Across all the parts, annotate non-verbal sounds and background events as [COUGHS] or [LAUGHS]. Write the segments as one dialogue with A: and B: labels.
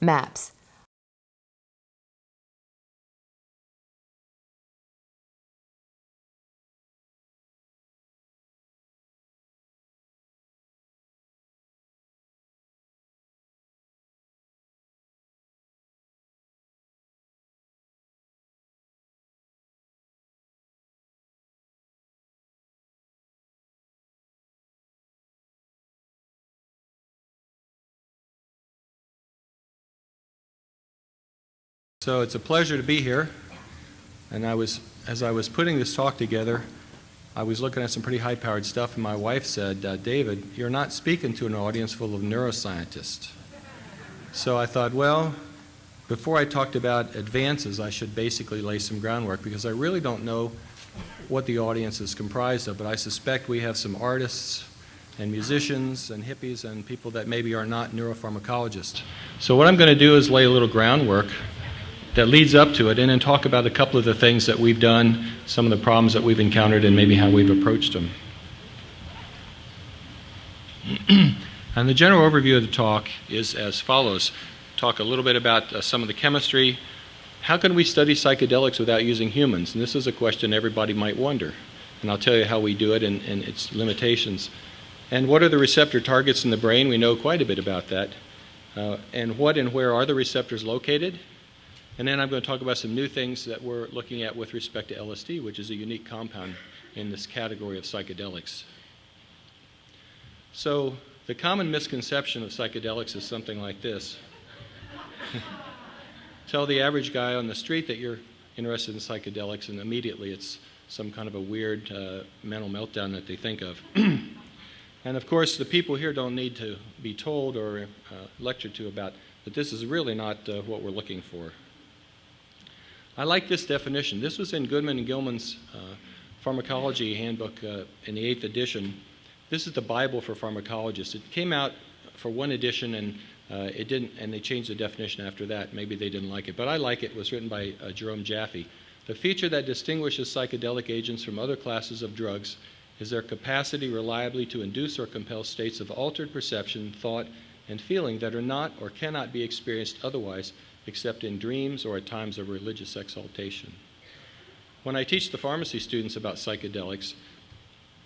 A: Maps.
B: So it's a pleasure to be here. And I was, as I was putting this talk together, I was looking at some pretty high-powered stuff, and my wife said, uh, David, you're not speaking to an audience full of neuroscientists. So I thought, well, before I talked about advances, I should basically lay some groundwork because I really don't know what the audience is comprised of, but I suspect we have some artists and musicians and hippies and people that maybe are not neuropharmacologists. So what I'm going to do is lay a little groundwork that leads up to it and then talk about a couple of the things that we've done, some of the problems that we've encountered, and maybe how we've approached them. [CLEARS THROAT] and the general overview of the talk is as follows. Talk a little bit about uh, some of the chemistry. How can we study psychedelics without using humans? And this is a question everybody might wonder. And I'll tell you how we do it and, and its limitations. And what are the receptor targets in the brain? We know quite a bit about that. Uh, and what and where are the receptors located? And then I'm going to talk about some new things that we're looking at with respect to LSD, which is a unique compound in this category of psychedelics. So the common misconception of psychedelics is something like this. [LAUGHS] Tell the average guy on the street that you're interested in psychedelics, and immediately it's some kind of a weird uh, mental meltdown that they think of. [CLEARS THROAT] and of course, the people here don't need to be told or uh, lectured to about that this is really not uh, what we're looking for. I like this definition. This was in Goodman and Gilman's uh, Pharmacology Handbook uh, in the eighth edition. This is the Bible for pharmacologists. It came out for one edition and uh, it didn't, and they changed the definition after that. Maybe they didn't like it, but I like it. It was written by uh, Jerome Jaffe. The feature that distinguishes psychedelic agents from other classes of drugs is their capacity reliably to induce or compel states of altered perception, thought, and feeling that are not or cannot be experienced otherwise except in dreams or at times of religious exaltation. When I teach the pharmacy students about psychedelics,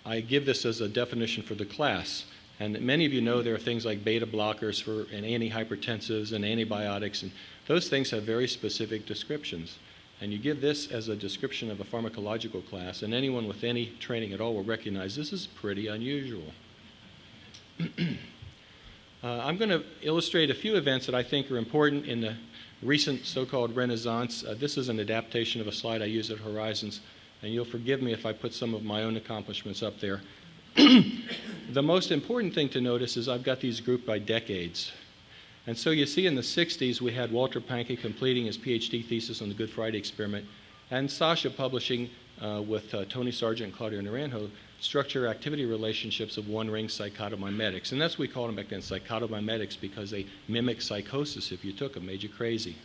B: I give this as a definition for the class. And many of you know there are things like beta blockers for, and antihypertensives and antibiotics, and those things have very specific descriptions. And you give this as a description of a pharmacological class, and anyone with any training at all will recognize this is pretty unusual. [CLEARS THROAT] uh, I'm going to illustrate a few events that I think are important in the recent so-called renaissance. Uh, this is an adaptation of a slide I use at Horizons, and you'll forgive me if I put some of my own accomplishments up there. [CLEARS THROAT] the most important thing to notice is I've got these grouped by decades. And so you see in the 60s, we had Walter Pahnke completing his PhD thesis on the Good Friday experiment, and Sasha publishing uh, with uh, Tony Sargent and Claudio Naranjo structure activity relationships of one ring psychotomimetics. And that's what we called them back then, psychotomimetics, because they mimic psychosis if you took them, made you crazy.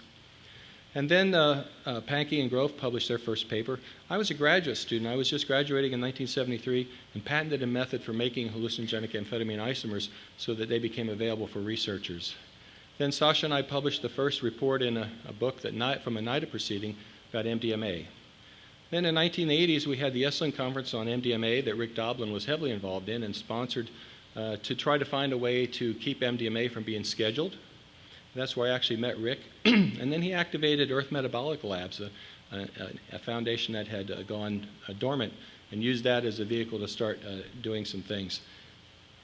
B: And then uh, uh, Pahnke and Grof published their first paper. I was a graduate student. I was just graduating in 1973 and patented a method for making hallucinogenic amphetamine isomers so that they became available for researchers. Then Sasha and I published the first report in a, a book that night from a NIDA proceeding about MDMA. Then in the 1980s, we had the Esalen Conference on MDMA that Rick Doblin was heavily involved in and sponsored uh, to try to find a way to keep MDMA from being scheduled. That's where I actually met Rick. [CLEARS THROAT] and then he activated Earth Metabolic Labs, a, a, a foundation that had uh, gone uh, dormant, and used that as a vehicle to start uh, doing some things.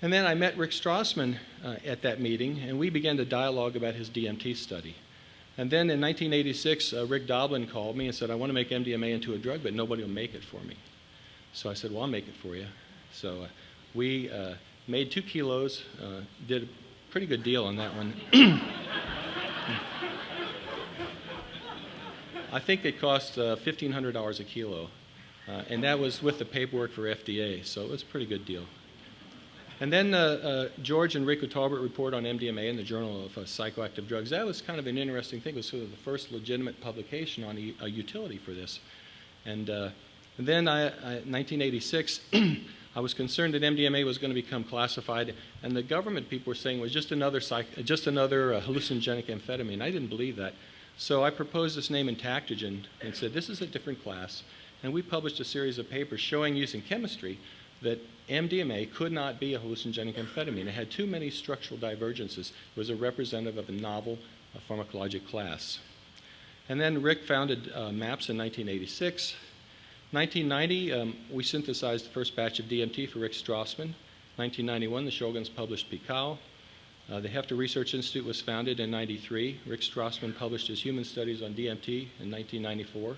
B: And then I met Rick Strassman uh, at that meeting, and we began to dialogue about his DMT study. And then in 1986, uh, Rick Doblin called me and said, I want to make MDMA into a drug, but nobody will make it for me. So I said, Well, I'll make it for you. So uh, we uh, made two kilos, uh, did a pretty good deal on that one. [COUGHS] I think it cost $1,500 uh, a kilo. Uh, and that was with the paperwork for FDA, so it was a pretty good deal. And then uh, uh, George and Rico Talbert report on MDMA in the Journal of uh, Psychoactive Drugs. That was kind of an interesting thing. It was sort of the first legitimate publication on a, a utility for this. And, uh, and then I, I, 1986, [CLEARS THROAT] I was concerned that MDMA was going to become classified, and the government people were saying it was just another, psych- just another uh, hallucinogenic amphetamine. I didn't believe that. So I proposed this name Entactogen and said, this is a different class. And we published a series of papers showing using chemistry that MDMA could not be a hallucinogenic amphetamine. It had too many structural divergences. It was a representative of a novel pharmacologic class. And then Rick founded uh, MAPS in 1986. 1990, um, we synthesized the first batch of DMT for Rick Strassman. 1991, the Shoguns published Picao. Uh, the Hefter Research Institute was founded in 93. Rick Strassman published his human studies on DMT in 1994.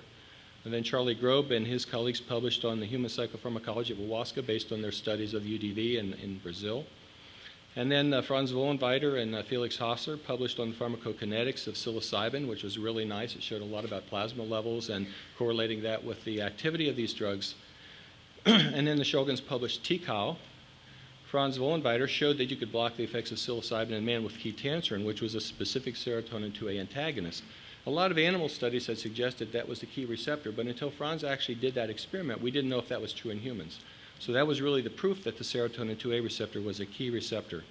B: And then Charlie Grob and his colleagues published on the human psychopharmacology of ayahuasca based on their studies of UDV in, in Brazil. And then uh, Franz Vollenweider and uh, Felix Hausser published on the pharmacokinetics of psilocybin, which was really nice. It showed a lot about plasma levels and correlating that with the activity of these drugs. [CLEARS THROAT] and then the Shoguns published Tikao. Franz Vollenweider showed that you could block the effects of psilocybin in man with ketanserin, which was a specific serotonin 2A antagonist. A lot of animal studies had suggested that was the key receptor, but until Franz actually did that experiment, we didn't know if that was true in humans. So that was really the proof that the serotonin 2A receptor was a key receptor.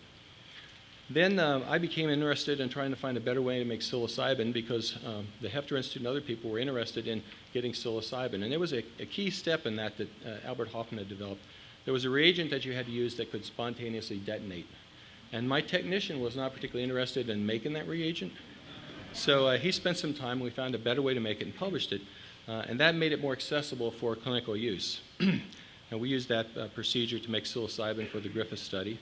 B: Then uh, I became interested in trying to find a better way to make psilocybin because um, the Hefter Institute and other people were interested in getting psilocybin. And there was a, a key step in that that uh, Albert Hofmann had developed. There was a reagent that you had to use that could spontaneously detonate. And my technician was not particularly interested in making that reagent. So uh, he spent some time, we found a better way to make it and published it. Uh, and that made it more accessible for clinical use. [CLEARS THROAT] and we used that uh, procedure to make psilocybin for the Griffith study.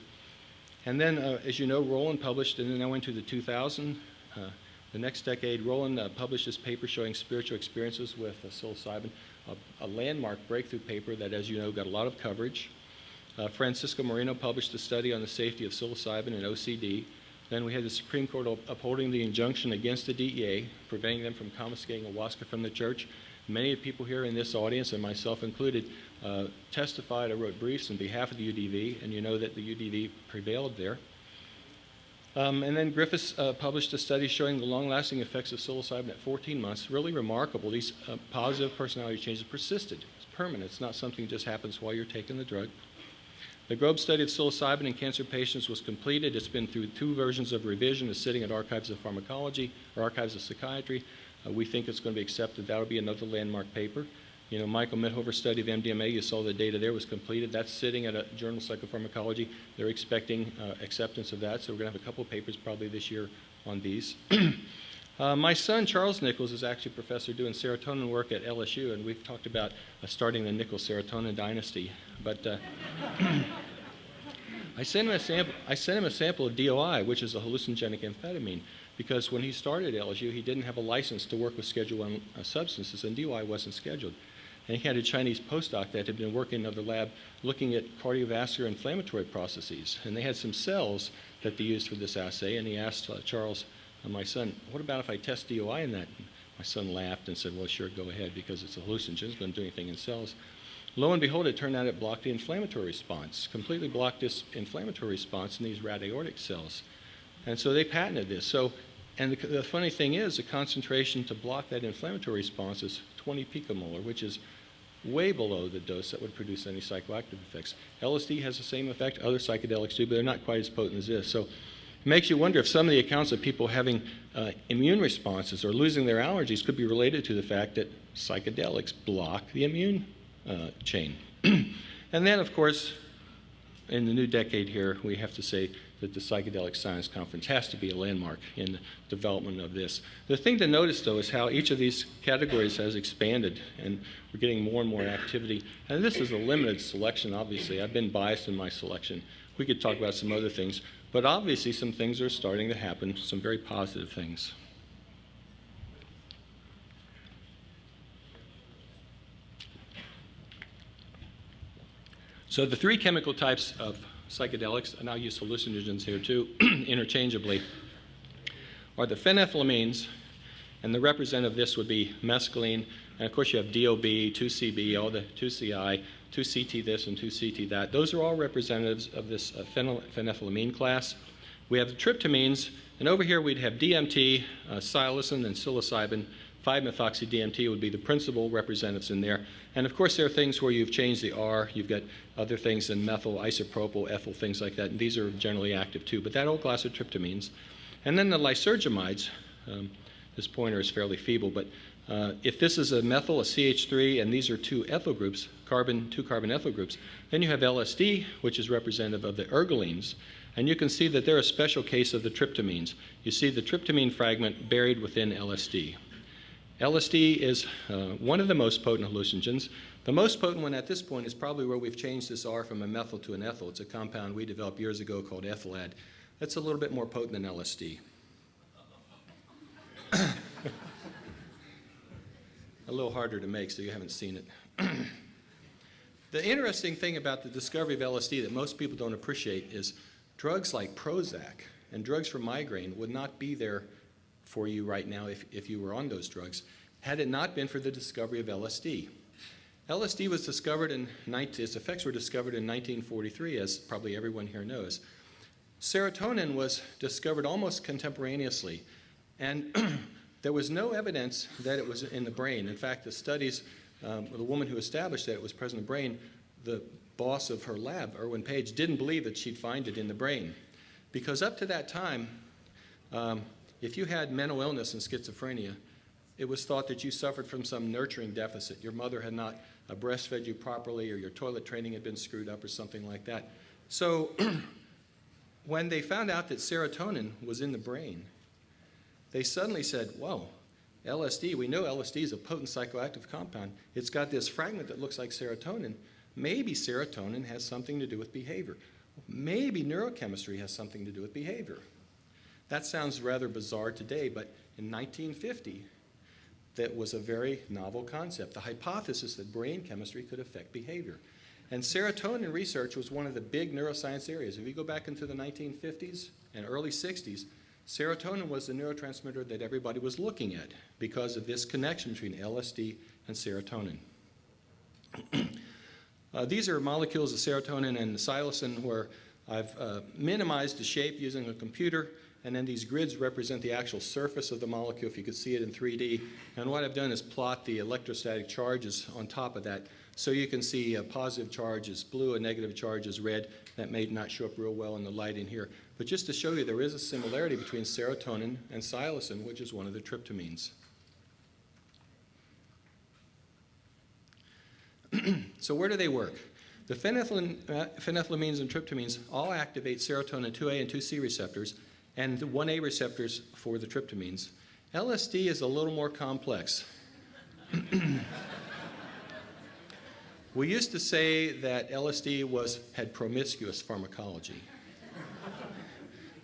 B: And then, uh, as you know, Roland published, and then I went to the 2000, uh, the next decade, Roland uh, published this paper showing spiritual experiences with psilocybin, a, a, landmark breakthrough paper that, as you know, got a lot of coverage. Francisco Moreno published a study on the safety of psilocybin and OCD. Then we had the Supreme Court upholding the injunction against the DEA, preventing them from confiscating ayahuasca from the church. Many of the people here in this audience, and myself included, uh, testified or wrote briefs on behalf of the UDV, and you know that the UDV prevailed there. Um, and then Griffiths uh, published a study showing the long-lasting effects of psilocybin at 14 months. Really remarkable. These uh, positive personality changes persisted. It's permanent. It's not something that just happens while you're taking the drug. The Grob study of psilocybin in cancer patients was completed. It's been through two versions of revision. It's sitting at Archives of Pharmacology or Archives of Psychiatry. Uh, we think it's going to be accepted. That'll be another landmark paper. You know, Michael Mithoever's study of MDMA, you saw the data there was completed. That's sitting at a journal of psychopharmacology. They're expecting uh, acceptance of that, so we're going to have a couple of papers probably this year on these. [CLEARS THROAT] uh, my son, Charles Nichols, is actually a professor doing serotonin work at LSU, and we've talked about uh, starting the Nichols serotonin dynasty. But uh, [CLEARS THROAT] I sent him a sample. I sent him a sample of DOI, which is a hallucinogenic amphetamine, because when he started LSU, he didn't have a license to work with Schedule I uh, substances, and DOI wasn't scheduled. And he had a Chinese postdoc that had been working in another lab looking at cardiovascular inflammatory processes. And they had some cells that they used for this assay. And he asked uh, Charles, uh, my son, what about if I test DOI in that? My son laughed and said, well, sure, go ahead, because it's a hallucinogen. It's going to do anything in cells. Lo and behold, it turned out it blocked the inflammatory response, completely blocked this inflammatory response in these rat aortic cells. And so they patented this. So, and the, the funny thing is, the concentration to block that inflammatory response is 20 picomolar, which is way below the dose that would produce any psychoactive effects. LSD has the same effect, other psychedelics do, but they're not quite as potent as this. So makes you wonder if some of the accounts of people having uh, immune responses or losing their allergies could be related to the fact that psychedelics block the immune uh, chain. [CLEARS THROAT] and then, of course, in the new decade here, we have to say that the Psychedelic Science Conference has to be a landmark in the development of this. The thing to notice, though, is how each of these categories has expanded, and we're getting more and more activity. And this is a limited selection, obviously. I've been biased in my selection. We could talk about some other things, but obviously some things are starting to happen, some very positive things. So the three chemical types of psychedelics, and I'll use hallucinogens here too, [CLEARS THROAT] interchangeably, are the phenethylamines, and the representative of this would be mescaline, and of course you have DOB, 2CB, all the 2CI, 2CT this and 2CT that. Those are all representatives of this uh, phenethylamine class. We have the tryptamines, and over here we'd have DMT, uh, psilocin, and psilocybin 5-methoxy-DMT would be the principal representatives in there. And of course, there are things where you've changed the R. You've got other things in methyl, isopropyl, ethyl, things like that. And these are generally active too. But that whole class of tryptamines. And then the lysergamides. Um, this pointer is fairly feeble, but uh, if this is a methyl, a CH3, and these are two ethyl groups, carbon, two carbon ethyl groups, then you have LSD, which is representative of the ergolines. And you can see that they're a special case of the tryptamines. You see the tryptamine fragment buried within LSD. LSD is uh, one of the most potent hallucinogens. The most potent one at this point is probably where we've changed this R from a methyl to an ethyl. It's a compound we developed years ago called ethylad. That's a little bit more potent than LSD. [COUGHS] a little harder to make, so you haven't seen it. [COUGHS] the interesting thing about the discovery of LSD that most people don't appreciate is drugs like Prozac and drugs for migraine would not be there for you right now if, if you were on those drugs had it not been for the discovery of LSD. LSD was discovered in, 19, its effects were discovered in 1943, as probably everyone here knows. Serotonin was discovered almost contemporaneously, and [CLEARS THROAT] there was no evidence that it was in the brain. In fact, the studies, um, the woman who established that it was present in the brain, the boss of her lab, Irwin Page, didn't believe that she'd find it in the brain. Because up to that time, um, if you had mental illness and schizophrenia, it was thought that you suffered from some nurturing deficit. Your mother had not uh, breastfed you properly, or your toilet training had been screwed up, or something like that. So [CLEARS THROAT] when they found out that serotonin was in the brain, they suddenly said, whoa, LSD, we know LSD is a potent psychoactive compound. It's got this fragment that looks like serotonin. Maybe serotonin has something to do with behavior. Maybe neurochemistry has something to do with behavior. That sounds rather bizarre today, but in 1950, that was a very novel concept, the hypothesis that brain chemistry could affect behavior. And serotonin research was one of the big neuroscience areas. If you go back into the 1950s and early 60s, serotonin was the neurotransmitter that everybody was looking at because of this connection between LSD and serotonin. [CLEARS THROAT] uh, these are molecules of serotonin and psilocin where I've uh, minimized the shape using a computer and then these grids represent the actual surface of the molecule, if you could see it in 3D. And what I've done is plot the electrostatic charges on top of that. So you can see a positive charge is blue, a negative charge is red. That may not show up real well in the light in here. But just to show you, there is a similarity between serotonin and psilocin, which is one of the tryptamines. [CLEARS THROAT] so where do they work? The uh, phenethylamines and tryptamines all activate serotonin 2A and 2C receptors, and the 1A receptors for the tryptamines. LSD is a little more complex. [CLEARS THROAT] we used to say that LSD was, had promiscuous pharmacology.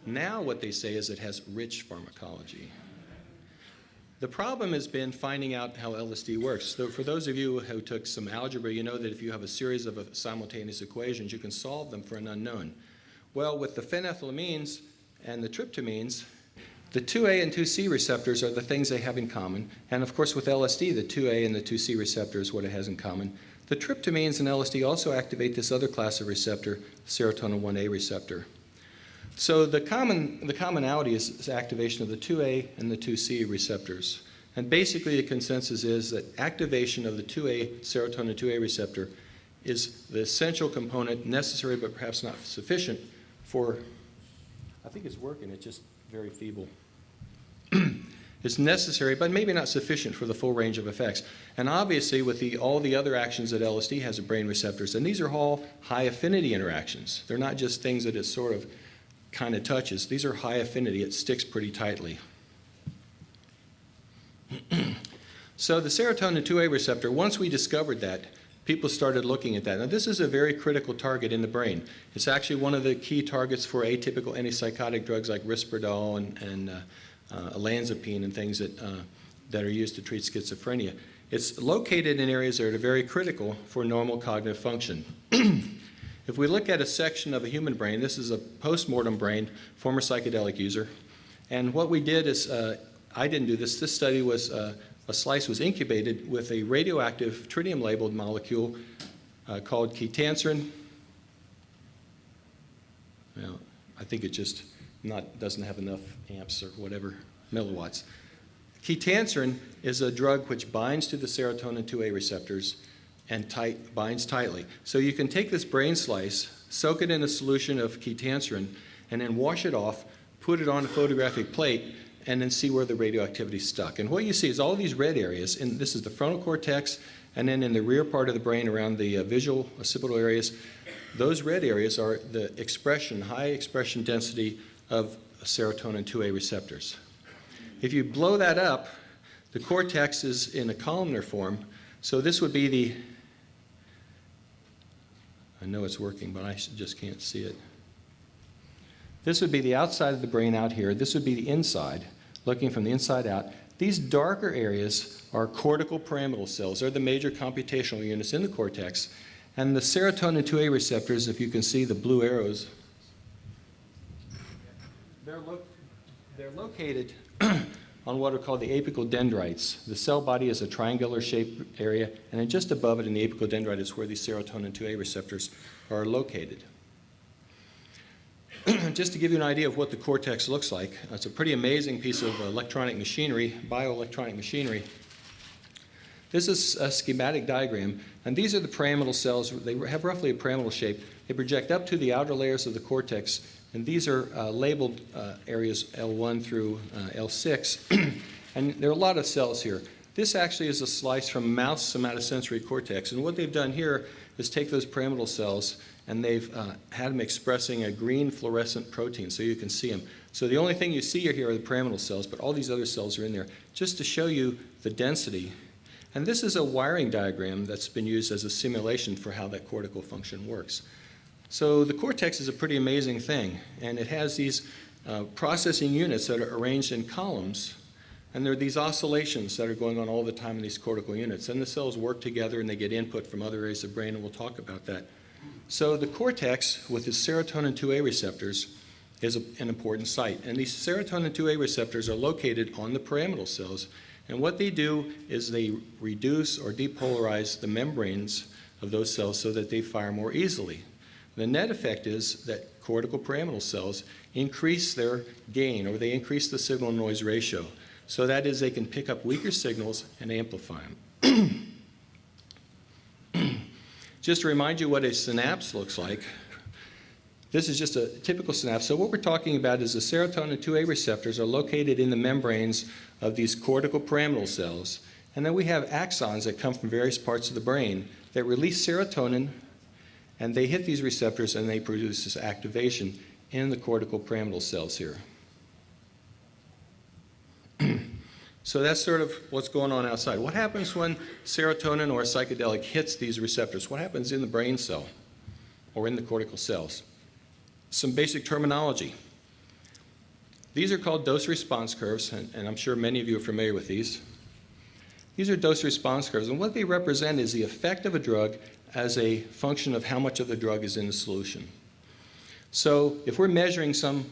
B: now what they say is it has rich pharmacology. The problem has been finding out how LSD works. So for those of you who took some algebra, you know that if you have a series of simultaneous equations, you can solve them for an unknown. Well, with the phenethylamines, and the tryptamines, the 2A and 2C receptors are the things they have in common. And of course, with LSD, the 2A and the 2C receptor is what it has in common. The tryptamines and LSD also activate this other class of receptor, serotonin 1A receptor. So the, common, the commonality is, is activation of the 2A and the 2C receptors. And basically, the consensus is that activation of the 2A, serotonin 2A receptor is the essential component necessary but perhaps not sufficient for I think it's working, it's just very feeble. [CLEARS THROAT] it's necessary, but maybe not sufficient for the full range of effects. And obviously, with the, all the other actions that LSD has at brain receptors, and these are all high affinity interactions. They're not just things that it sort of kind of touches. These are high affinity. It sticks pretty tightly. [CLEARS THROAT] so the serotonin 2A receptor, once we discovered that, people started looking at that. Now, this is a very critical target in the brain. It's actually one of the key targets for atypical antipsychotic drugs like Risperdal and, and uh, uh, olanzapine and things that, uh, that are used to treat schizophrenia. It's located in areas that are very critical for normal cognitive function. [CLEARS THROAT] if we look at a section of a human brain, this is a post-mortem brain, former psychedelic user, and what we did is, uh, I didn't do this, this study was uh, a slice was incubated with a radioactive tritium-labeled molecule uh, called ketanserin. Well, I think it just not doesn't have enough amps or whatever milliwatts. Ketanserin is a drug which binds to the serotonin 2A receptors and tight, binds tightly. So you can take this brain slice, soak it in a solution of ketanserin, and then wash it off, put it on a photographic plate, and then see where the radioactivity stuck. And what you see is all these red areas, and this is the frontal cortex, and then in the rear part of the brain around the uh, visual occipital areas, those red areas are the expression, high expression density of serotonin 2A receptors. If you blow that up, the cortex is in a columnar form, so this would be the, I know it's working, but I just can't see it. This would be the outside of the brain out here. This would be the inside, looking from the inside out. These darker areas are cortical pyramidal cells. They're the major computational units in the cortex. And the serotonin 2A receptors, if you can see the blue arrows, they're, lo they're located [CLEARS THROAT] on what are called the apical dendrites. The cell body is a triangular shaped area, and then just above it in the apical dendrite is where these serotonin 2A receptors are located. [CLEARS THROAT] just to give you an idea of what the cortex looks like, it's a pretty amazing piece of electronic machinery, bioelectronic machinery. This is a schematic diagram, and these are the pyramidal cells. They have roughly a pyramidal shape. They project up to the outer layers of the cortex, and these are uh, labeled uh, areas L1 through uh, L6, [CLEARS THROAT] and there are a lot of cells here. This actually is a slice from mouse somatosensory cortex, and what they've done here is take those pyramidal cells and they've uh, had them expressing a green fluorescent protein so you can see them. So the only thing you see here are the pyramidal cells, but all these other cells are in there just to show you the density. And this is a wiring diagram that's been used as a simulation for how that cortical function works. So the cortex is a pretty amazing thing, and it has these uh, processing units that are arranged in columns, and there are these oscillations that are going on all the time in these cortical units. And the cells work together and they get input from other areas of the brain, and we'll talk about that. So the cortex, with its serotonin 2A receptors, is a, an important site. And these serotonin 2A receptors are located on the pyramidal cells. And what they do is they reduce or depolarize the membranes of those cells so that they fire more easily. The net effect is that cortical pyramidal cells increase their gain or they increase the signal noise ratio. So that is they can pick up weaker signals and amplify them. [CLEARS THROAT] Just to remind you what a synapse looks like, this is just a typical synapse. So what we're talking about is the serotonin 2A receptors are located in the membranes of these cortical pyramidal cells. And then we have axons that come from various parts of the brain that release serotonin, and they hit these receptors and they produce this activation in the cortical pyramidal cells here. [CLEARS THROAT] So that's sort of what's going on outside. What happens when serotonin or a psychedelic hits these receptors? What happens in the brain cell or in the cortical cells? Some basic terminology. These are called dose response curves, and, and I'm sure many of you are familiar with these. These are dose response curves, and what they represent is the effect of a drug as a function of how much of the drug is in the solution. So if we're measuring some,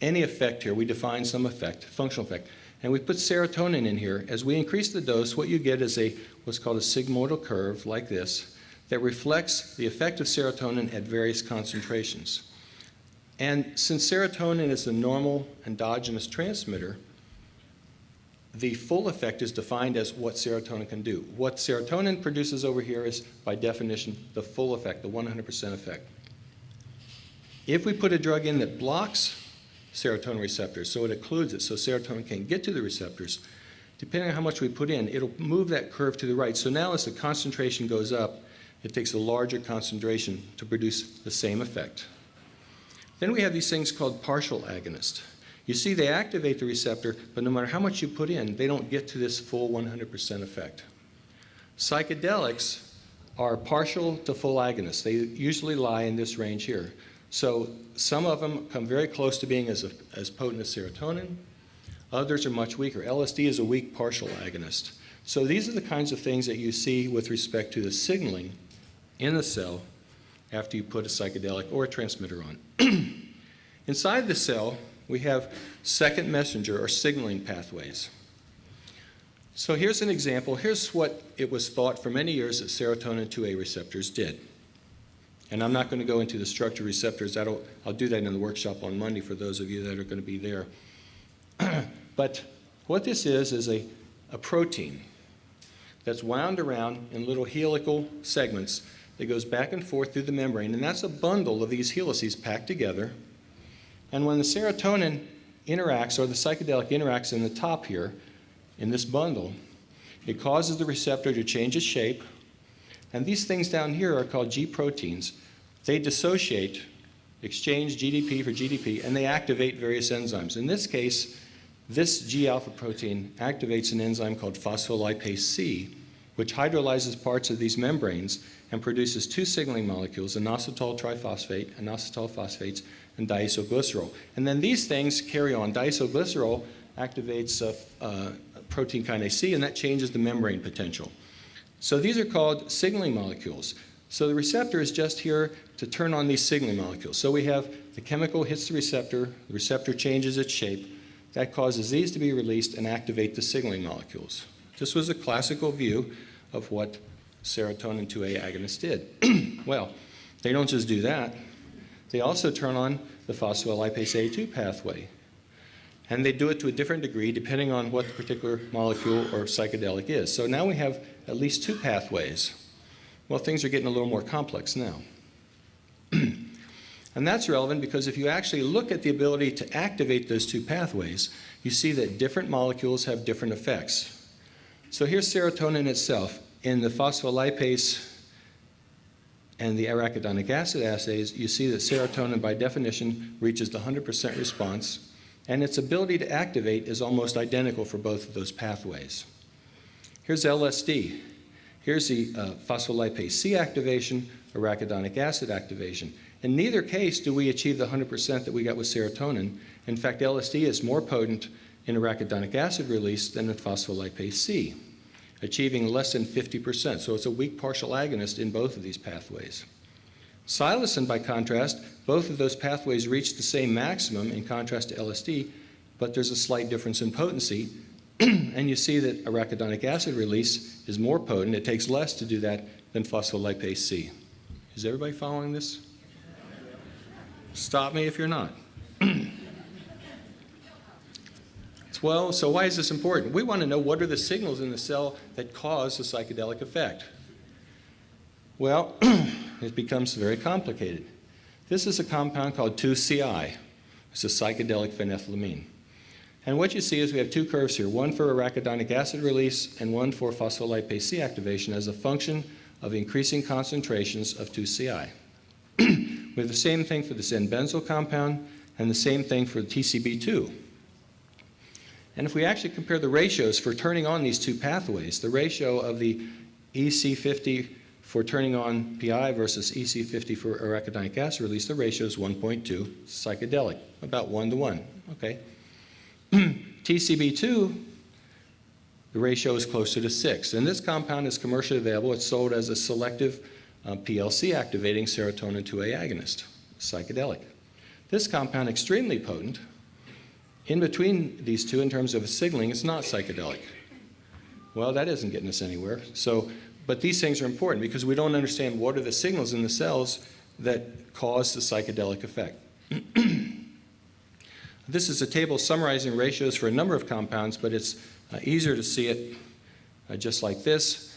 B: any effect here, we define some effect, functional effect. And we put serotonin in here. As we increase the dose, what you get is a what's called a sigmoidal curve like this that reflects the effect of serotonin at various concentrations. And since serotonin is a normal endogenous transmitter, the full effect is defined as what serotonin can do. What serotonin produces over here is, by definition, the full effect, the 100% effect. If we put a drug in that blocks serotonin receptors. So it occludes it so serotonin can get to the receptors. Depending on how much we put in, it'll move that curve to the right. So now as the concentration goes up, it takes a larger concentration to produce the same effect. Then we have these things called partial agonists. You see, they activate the receptor, but no matter how much you put in, they don't get to this full 100% effect. Psychedelics are partial to full agonists. They usually lie in this range here. So some of them come very close to being as, a, as potent as serotonin. Others are much weaker. LSD is a weak partial agonist. So these are the kinds of things that you see with respect to the signaling in the cell after you put a psychedelic or a transmitter on. [CLEARS THROAT] Inside the cell, we have second messenger or signaling pathways. So here's an example. Here's what it was thought for many years that serotonin 2A receptors did. And I'm not going to go into the structure receptors. That'll, I'll do that in the workshop on Monday for those of you that are going to be there. [CLEARS THROAT] but What this is, is a, a protein that's wound around in little helical segments that goes back and forth through the membrane, and that's a bundle of these helices packed together. And when the serotonin interacts, or the psychedelic interacts in the top here, in this bundle, it causes the receptor to change its shape, and these things down here are called G proteins. They dissociate, exchange GDP for GDP, and they activate various enzymes. In this case, this G alpha protein activates an enzyme called phospholipase C, which hydrolyzes parts of these membranes and produces two signaling molecules, inositol triphosphate, and inositol phosphates, and diacylglycerol. And then these things carry on. Diacylglycerol activates uh, uh, protein kinase C, and that changes the membrane potential. So these are called signaling molecules. So the receptor is just here to turn on these signaling molecules. So we have the chemical hits the receptor, the receptor changes its shape, that causes these to be released and activate the signaling molecules. This was a classical view of what serotonin 2A agonists did. [CLEARS THROAT] well, they don't just do that. They also turn on the phospholipase A2 pathway. And they do it to a different degree depending on what the particular molecule or psychedelic is. So now we have at least two pathways. Well, things are getting a little more complex now. [CLEARS THROAT] and that's relevant because if you actually look at the ability to activate those two pathways, you see that different molecules have different effects. So here's serotonin itself. In the phospholipase and the arachidonic acid assays, you see that serotonin by definition reaches the 100% response and its ability to activate is almost identical for both of those pathways. Here's LSD. Here's the uh, phospholipase C activation, arachidonic acid activation. In neither case do we achieve the 100% that we got with serotonin. In fact, LSD is more potent in arachidonic acid release than in phospholipase C, achieving less than 50%. So it's a weak partial agonist in both of these pathways. Psilocin, by contrast, both of those pathways reach the same maximum in contrast to LSD, but there's a slight difference in potency. [CLEARS THROAT] and you see that arachidonic acid release is more potent. It takes less to do that than phospholipase C. Is everybody following this? Stop me if you're not. [CLEARS THROAT] well, so why is this important? We want to know what are the signals in the cell that cause the psychedelic effect. Well, [CLEARS THROAT] it becomes very complicated. This is a compound called 2CI. It's a psychedelic phenethylamine. And what you see is we have two curves here, one for arachidonic acid release and one for phospholipase C activation as a function of increasing concentrations of 2CI. [CLEARS THROAT] we have the same thing for the N-benzyl compound and the same thing for the TCB2. And if we actually compare the ratios for turning on these two pathways, the ratio of the EC50 for turning on PI versus EC50 for arachidonic acid release, the ratio is 1.2 psychedelic, about 1 to 1. Okay. [CLEARS THROAT] TCB2, the ratio is closer to 6. And this compound is commercially available. It's sold as a selective uh, PLC activating serotonin 2A agonist, psychedelic. This compound, extremely potent. In between these two, in terms of signaling, it's not psychedelic. Well, that isn't getting us anywhere. So but these things are important because we don't understand what are the signals in the cells that cause the psychedelic effect. [CLEARS THROAT] this is a table summarizing ratios for a number of compounds, but it's uh, easier to see it uh, just like this.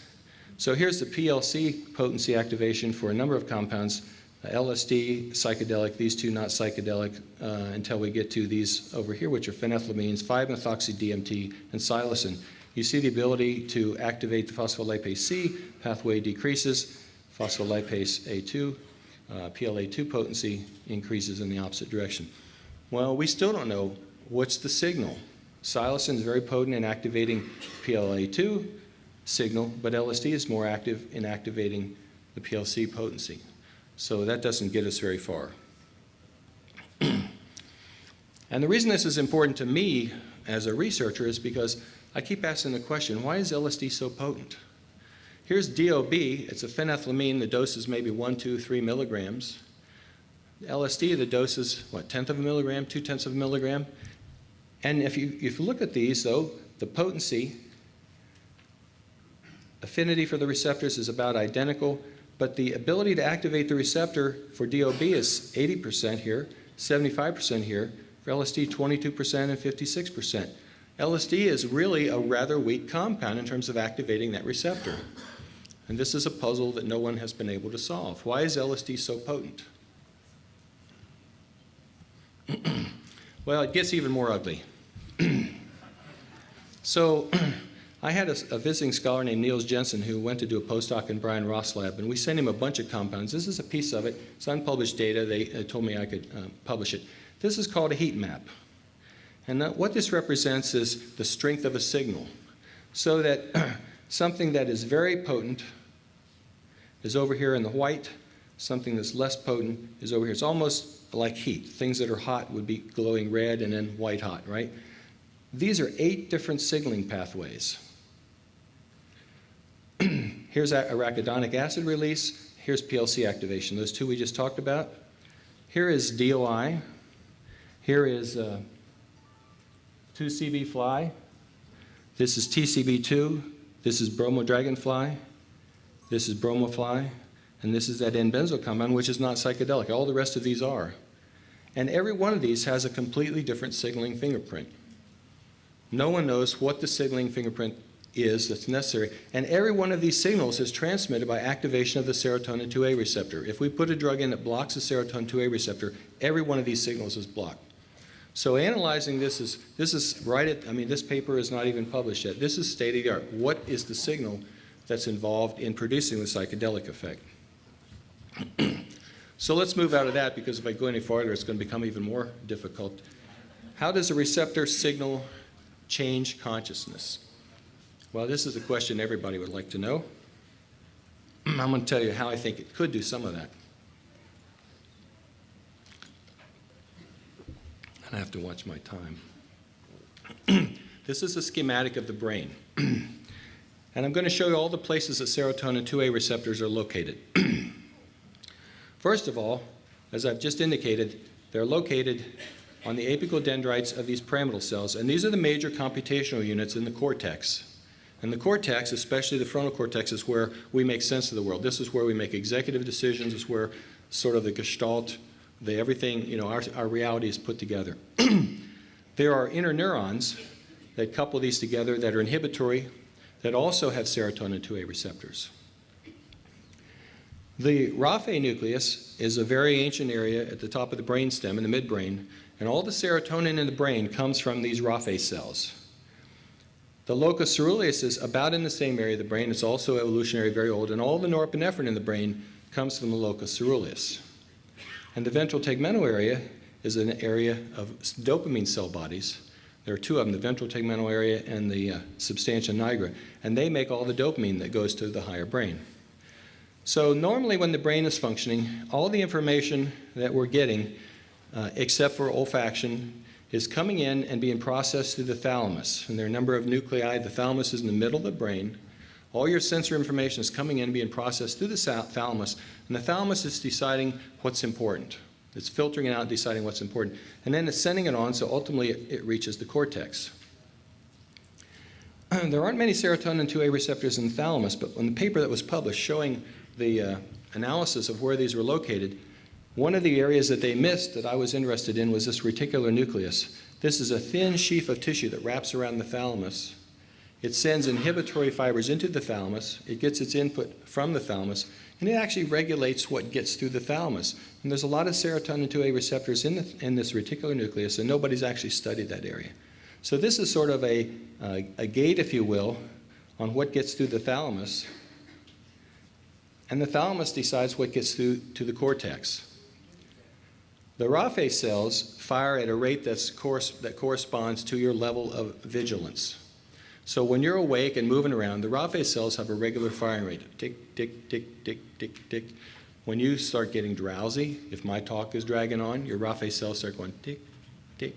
B: So here's the PLC potency activation for a number of compounds. LSD, psychedelic, these two not psychedelic uh, until we get to these over here, which are phenethylamines, 5-methoxy-DMT, and psilocin. You see the ability to activate the phospholipase C pathway decreases, phospholipase A2, uh, PLA2 potency increases in the opposite direction. Well, we still don't know what's the signal. Psilocin is very potent in activating PLA2 signal, but LSD is more active in activating the PLC potency. So that doesn't get us very far. [CLEARS THROAT] and the reason this is important to me as a researcher is because I keep asking the question, why is LSD so potent? Here's DOB, it's a phenethylamine, the dose is maybe one, two, three milligrams. LSD, the dose is, what, tenth of a milligram, two tenths of a milligram? And if you, if you look at these, though, the potency, affinity for the receptors is about identical, but the ability to activate the receptor for DOB is 80% here, 75% here, for LSD 22% and 56%. LSD is really a rather weak compound in terms of activating that receptor. And this is a puzzle that no one has been able to solve. Why is LSD so potent? [CLEARS THROAT] well, it gets even more ugly. [CLEARS THROAT] so [CLEARS THROAT] I had a, a, visiting scholar named Niels Jensen who went to do a postdoc in Brian Ross' lab, and we sent him a bunch of compounds. This is a piece of it. It's unpublished data. They uh, told me I could uh, publish it. This is called a heat map. And that, what this represents is the strength of a signal. So that [CLEARS THROAT] something that is very potent is over here in the white, something that's less potent is over here. It's almost like heat. Things that are hot would be glowing red and then white hot, right? These are eight different signaling pathways. [CLEARS THROAT] Here's arachidonic acid release. Here's PLC activation, those two we just talked about. Here is DOI. Here is uh, 2CB fly. This is TCB2. This is bromo dragonfly. This is bromofly. And this is that N-benzyl compound, which is not psychedelic. All the rest of these are. And every one of these has a completely different signaling fingerprint. No one knows what the signaling fingerprint is that's necessary. And every one of these signals is transmitted by activation of the serotonin 2A receptor. If we put a drug in that blocks the serotonin 2A receptor, every one of these signals is blocked. So analyzing this is, this is right at, I mean, this paper is not even published yet. This is state of the art. What is the signal that's involved in producing the psychedelic effect? [CLEARS THROAT] so let's move out of that because if I go any farther, it's going to become even more difficult. How does a receptor signal change consciousness? Well, this is a question everybody would like to know. [CLEARS THROAT] I'm going to tell you how I think it could do some of that. And I have to watch my time. [CLEARS THROAT] this is a schematic of the brain. [CLEARS THROAT] and I'm going to show you all the places that serotonin 2A receptors are located. First of all, as I've just indicated, they're located on the apical dendrites of these pyramidal cells, and these are the major computational units in the cortex. And the cortex, especially the frontal cortex, is where we make sense of the world. This is where we make executive decisions, It's where sort of the gestalt the everything, you know, our, our reality is put together. [CLEARS THROAT] there are interneurons that couple these together that are inhibitory that also have serotonin 2A receptors. The Raphe nucleus is a very ancient area at the top of the brainstem in the midbrain, and all the serotonin in the brain comes from these Raphe cells. The locus coeruleus is about in the same area of the brain. It's also evolutionary, very old, and all the norepinephrine in the brain comes from the locus coeruleus. And the ventral tegmental area is an area of dopamine cell bodies. There are two of them, the ventral tegmental area and the uh, substantia nigra, and they make all the dopamine that goes to the higher brain. So normally when the brain is functioning, all the information that we're getting, uh, except for olfaction, is coming in and being processed through the thalamus. And there are a number of nuclei. The thalamus is in the middle of the brain. All your sensory information is coming in, and being processed through the thalamus, and the thalamus is deciding what's important. It's filtering it out, deciding what's important. And then it's sending it on, so ultimately it, it reaches the cortex. [CLEARS THROAT] there aren't many serotonin 2A receptors in the thalamus, but in the paper that was published showing the uh, analysis of where these were located, one of the areas that they missed that I was interested in was this reticular nucleus. This is a thin sheaf of tissue that wraps around the thalamus it sends inhibitory fibers into the thalamus. It gets its input from the thalamus, and it actually regulates what gets through the thalamus. And there's a lot of serotonin 2A receptors in, the, in this reticular nucleus, and nobody's actually studied that area. So this is sort of a, uh, a gate, if you will, on what gets through the thalamus. And the thalamus decides what gets through to the cortex. The Raphe cells fire at a rate that's that corresponds to your level of vigilance. So when you're awake and moving around, the Raphe cells have a regular firing rate. Tick, tick, tick, tick, tick, tick. When you start getting drowsy, if my talk is dragging on, your Raphe cells start going tick, tick,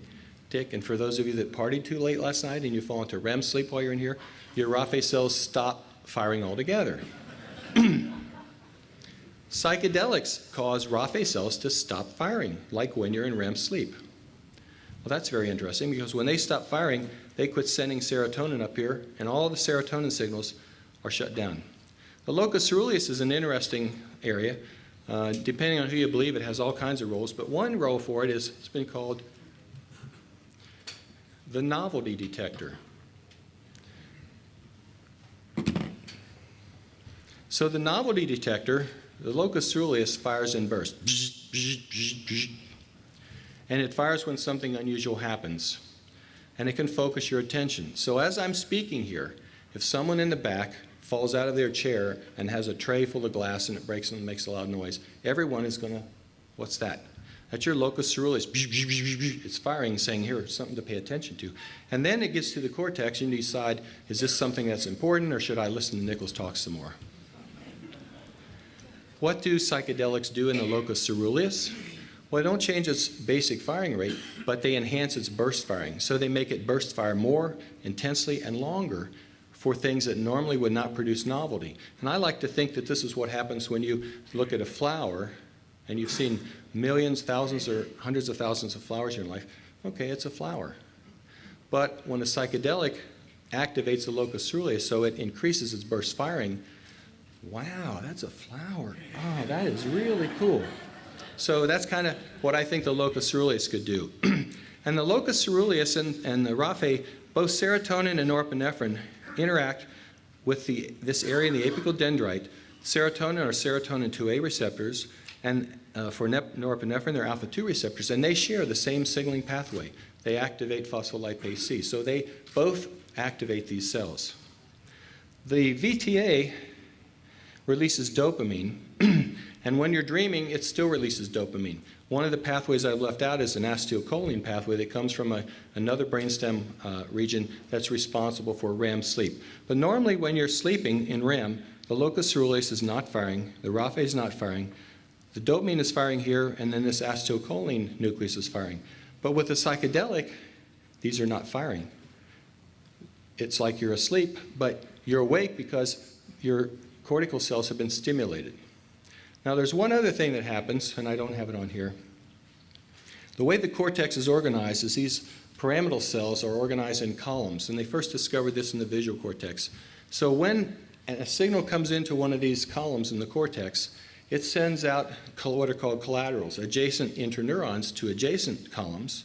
B: tick. And for those of you that partied too late last night and you fall into REM sleep while you're in here, your Raphe cells stop firing altogether. [CLEARS THROAT] Psychedelics cause Raphe cells to stop firing, like when you're in REM sleep. Well, that's very interesting because when they stop firing, they quit sending serotonin up here, and all the serotonin signals are shut down. The locus coeruleus is an interesting area. Uh, depending on who you believe, it has all kinds of roles, but one role for it is it's been called the novelty detector. So the novelty detector, the locus ceruleus fires in bursts. And it fires when something unusual happens. And it can focus your attention. So as I'm speaking here, if someone in the back falls out of their chair and has a tray full of glass and it breaks and makes a loud noise, everyone is going to, what's that? That's your locus ceruleus. It's firing, saying, here, something to pay attention to. And then it gets to the cortex and you decide, is this something that's important or should I listen to Nichols talk some more? What do psychedelics do in the locus ceruleus? Well, they don't change its basic firing rate, but they enhance its burst firing. So they make it burst fire more intensely and longer for things that normally would not produce novelty. And I like to think that this is what happens when you look at a flower and you've seen millions, thousands, or hundreds of thousands of flowers in your life. Okay, it's a flower. But when a psychedelic activates the locus ceruleus so it increases its burst firing, wow, that's a flower. Oh, that is really cool. So that's kind of what I think the locus ceruleus could do. [CLEARS THROAT] and the locus ceruleus and, and the raphe, both serotonin and norepinephrine interact with the, this area in the apical dendrite. Serotonin are serotonin 2A receptors, and uh, for norepinephrine, they're alpha 2 receptors, and they share the same signaling pathway. They activate phospholipase C. So they both activate these cells. The VTA releases dopamine, [CLEARS THROAT] and when you're dreaming, it still releases dopamine. One of the pathways I've left out is an acetylcholine pathway that comes from a, another brainstem uh, region that's responsible for REM sleep. But normally when you're sleeping in REM, the locus ceruleus is not firing, the raphe is not firing, the dopamine is firing here, and then this acetylcholine nucleus is firing. But with the psychedelic, these are not firing. It's like you're asleep, but you're awake because your cortical cells have been stimulated. Now there's one other thing that happens, and I don't have it on here. The way the cortex is organized is these pyramidal cells are organized in columns, and they first discovered this in the visual cortex. So when a signal comes into one of these columns in the cortex, it sends out what are called collaterals, adjacent interneurons to adjacent columns,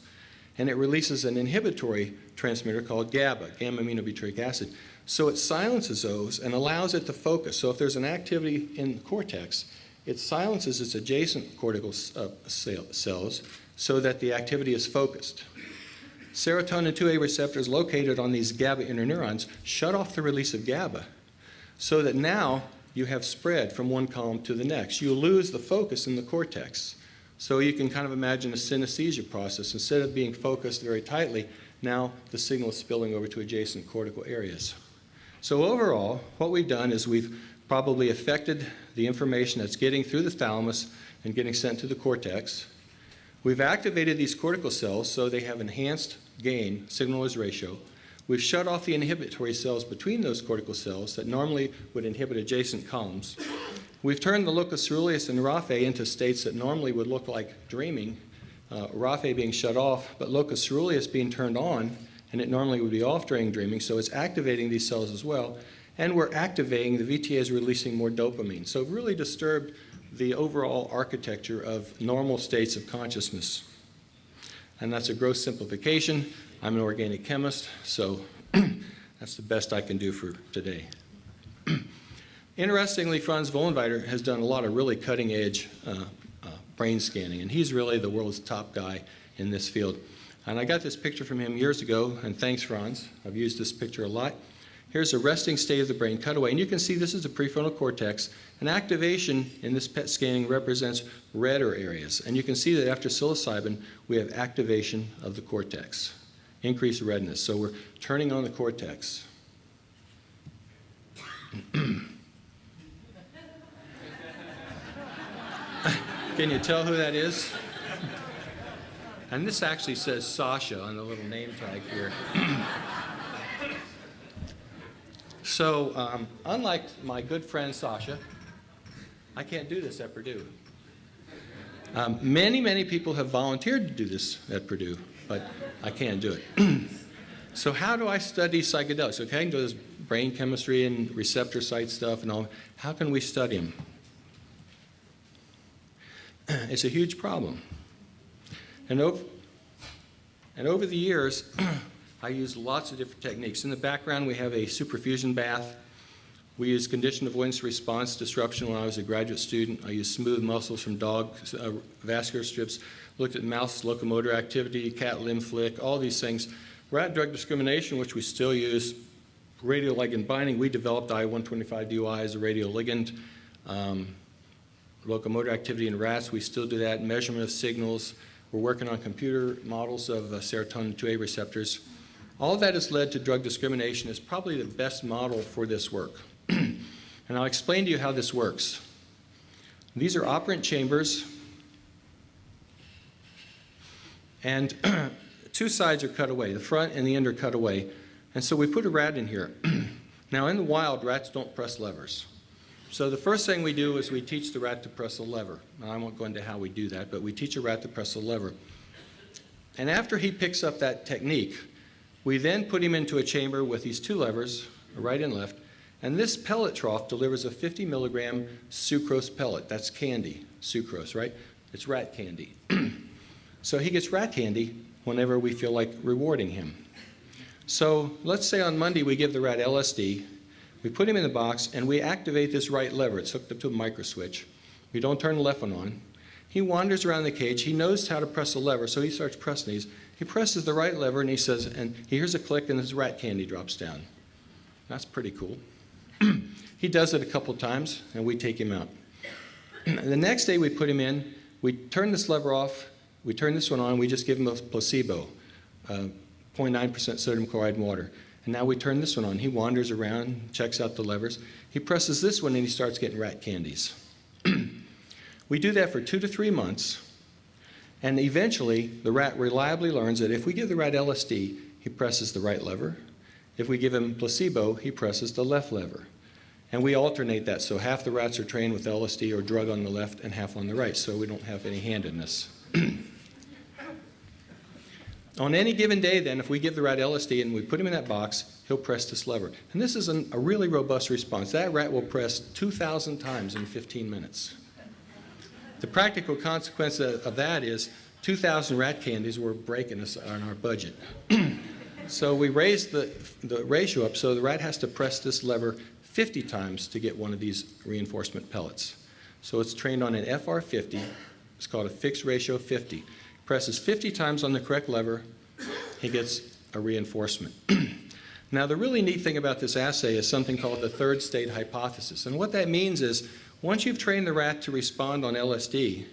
B: and it releases an inhibitory transmitter called GABA, gamma-aminobutyric acid. So it silences those and allows it to focus. So if there's an activity in the cortex, it silences its adjacent cortical uh, cells so that the activity is focused. Serotonin 2A receptors located on these GABA interneurons shut off the release of GABA so that now you have spread from one column to the next. You lose the focus in the cortex. So you can kind of imagine a synesthesia process. Instead of being focused very tightly, now the signal is spilling over to adjacent cortical areas. So overall, what we've done is we've probably affected the information that's getting through the thalamus and getting sent to the cortex. We've activated these cortical cells so they have enhanced gain, signal-noise ratio. We've shut off the inhibitory cells between those cortical cells that normally would inhibit adjacent columns. We've turned the locus ceruleus and raphe into states that normally would look like dreaming, uh, raphe being shut off, but locus ceruleus being turned on, and it normally would be off during dreaming, so it's activating these cells as well. And we're activating, the VTA is releasing more dopamine. So really disturbed the overall architecture of normal states of consciousness. And that's a gross simplification. I'm an organic chemist, so [CLEARS THROAT] that's the best I can do for today. [CLEARS THROAT] Interestingly, Franz Vollenweider has done a lot of really cutting edge uh, uh, brain scanning, and he's really the world's top guy in this field. And I got this picture from him years ago, and thanks, Franz. I've used this picture a lot. Here's a resting state of the brain cutaway, and you can see this is the prefrontal cortex. And activation in this PET scanning represents redder areas. And you can see that after psilocybin, we have activation of the cortex increased redness. So we're turning on the cortex. [CLEARS THROAT] Can you tell who that is? And this actually says Sasha on the little name tag here. [CLEARS THROAT] so, um, unlike my good friend Sasha, I can't do this at Purdue. Um, many, many people have volunteered to do this at Purdue but I can't do it. [CLEARS THROAT] so how do I study psychedelics? Okay, I can do this brain chemistry and receptor site stuff and all. How can we study them? [CLEARS THROAT] It's a huge problem. And over, and over the years, [CLEARS THROAT] I use lots of different techniques. In the background, we have a superfusion bath. We use condition avoidance response disruption when I was a graduate student. I used smooth muscles from dog uh, vascular strips, looked at mouse locomotor activity, cat limb flick, all these things. Rat drug discrimination, which we still use, radioligand binding, we developed I-125DUI as a radioligand. Um, locomotor activity in rats, we still do that. Measurement of signals. We're working on computer models of uh, serotonin 2A receptors. All that has led to drug discrimination is probably the best model for this work. [CLEARS THROAT] and I'll explain to you how this works. These are operant chambers. And [CLEARS THROAT] two sides are cut away. The front and the end are cut away. And so we put a rat in here. [CLEARS THROAT] now, in the wild, rats don't press levers. So the first thing we do is we teach the rat to press a lever. Now, I won't go into how we do that, but we teach a rat to press a lever. And after he picks up that technique, we then put him into a chamber with these two levers, right and left, and this pellet trough delivers a 50 milligram sucrose pellet. That's candy, sucrose, right? It's rat candy. [CLEARS THROAT] so he gets rat candy whenever we feel like rewarding him. So let's say on Monday we give the rat LSD, we put him in the box, and we activate this right lever. It's hooked up to a micro switch. We don't turn the left one on. He wanders around the cage. He knows how to press the lever, so he starts pressing these. He presses the right lever, and he says, and he hears a click, and his rat candy drops down. That's pretty cool. [CLEARS THROAT] he does it a couple times, and we take him out. [CLEARS THROAT] the next day we put him in, we turn this lever off, we turn this one on, we just give him a placebo, 0.9% uh, sodium chloride water. And now we turn this one on. He wanders around, checks out the levers. He presses this one and he starts getting rat candies. [CLEARS THROAT] we do that for two to three months. And eventually, the rat reliably learns that if we give the rat LSD, he presses the right lever. If we give him placebo, he presses the left lever. And we alternate that, so half the rats are trained with LSD or drug on the left and half on the right, so we don't have any handedness. [CLEARS THROAT] On any given day, then, if we give the rat LSD and we put him in that box, he'll press this lever. And this is an, a really robust response. That rat will press 2,000 times in 15 minutes. The practical consequence of, of that is 2,000 rat candies were breaking us on our budget. [CLEARS THROAT] so we raised the, the ratio up so the rat has to press this lever 50 times to get one of these reinforcement pellets. So it's trained on an FR50. It's called a fixed ratio 50 presses 50 times on the correct lever, he gets a reinforcement. [CLEARS THROAT] now, the really neat thing about this assay is something called the third state hypothesis. And what that means is once you've trained the rat to respond on LSD,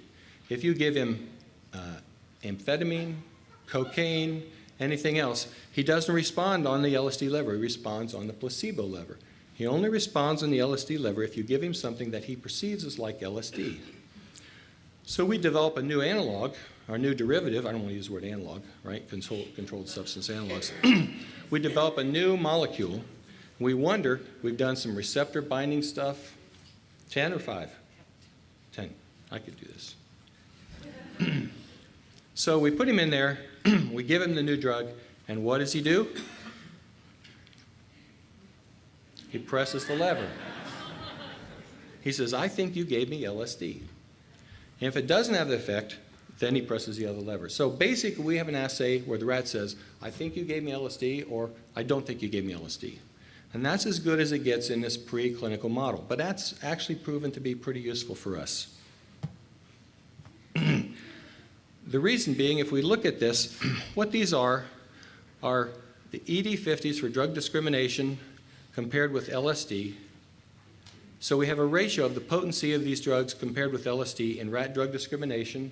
B: if you give him uh, amphetamine, cocaine, anything else, he doesn't respond on the LSD lever. He responds on the placebo lever. He only responds on the LSD lever if you give him something that he perceives as like LSD. So we develop a new analog our new derivative, I don't want to use the word analog, right? Control, controlled substance analogs. [CLEARS THROAT] we develop a new molecule. We wonder, we've done some receptor binding stuff. 10 or 5? 10. I could do this. [CLEARS THROAT] so we put him in there, [CLEARS THROAT] we give him the new drug, and what does he do? He presses the lever. He says, I think you gave me LSD. And if it doesn't have the effect, then he presses the other lever. So basically, we have an assay where the rat says, I think you gave me LSD, or I don't think you gave me LSD. And that's as good as it gets in this preclinical model. But that's actually proven to be pretty useful for us. [CLEARS THROAT] the reason being, if we look at this, [CLEARS THROAT] what these are, are the ED50s for drug discrimination compared with LSD. So we have a ratio of the potency of these drugs compared with LSD in rat drug discrimination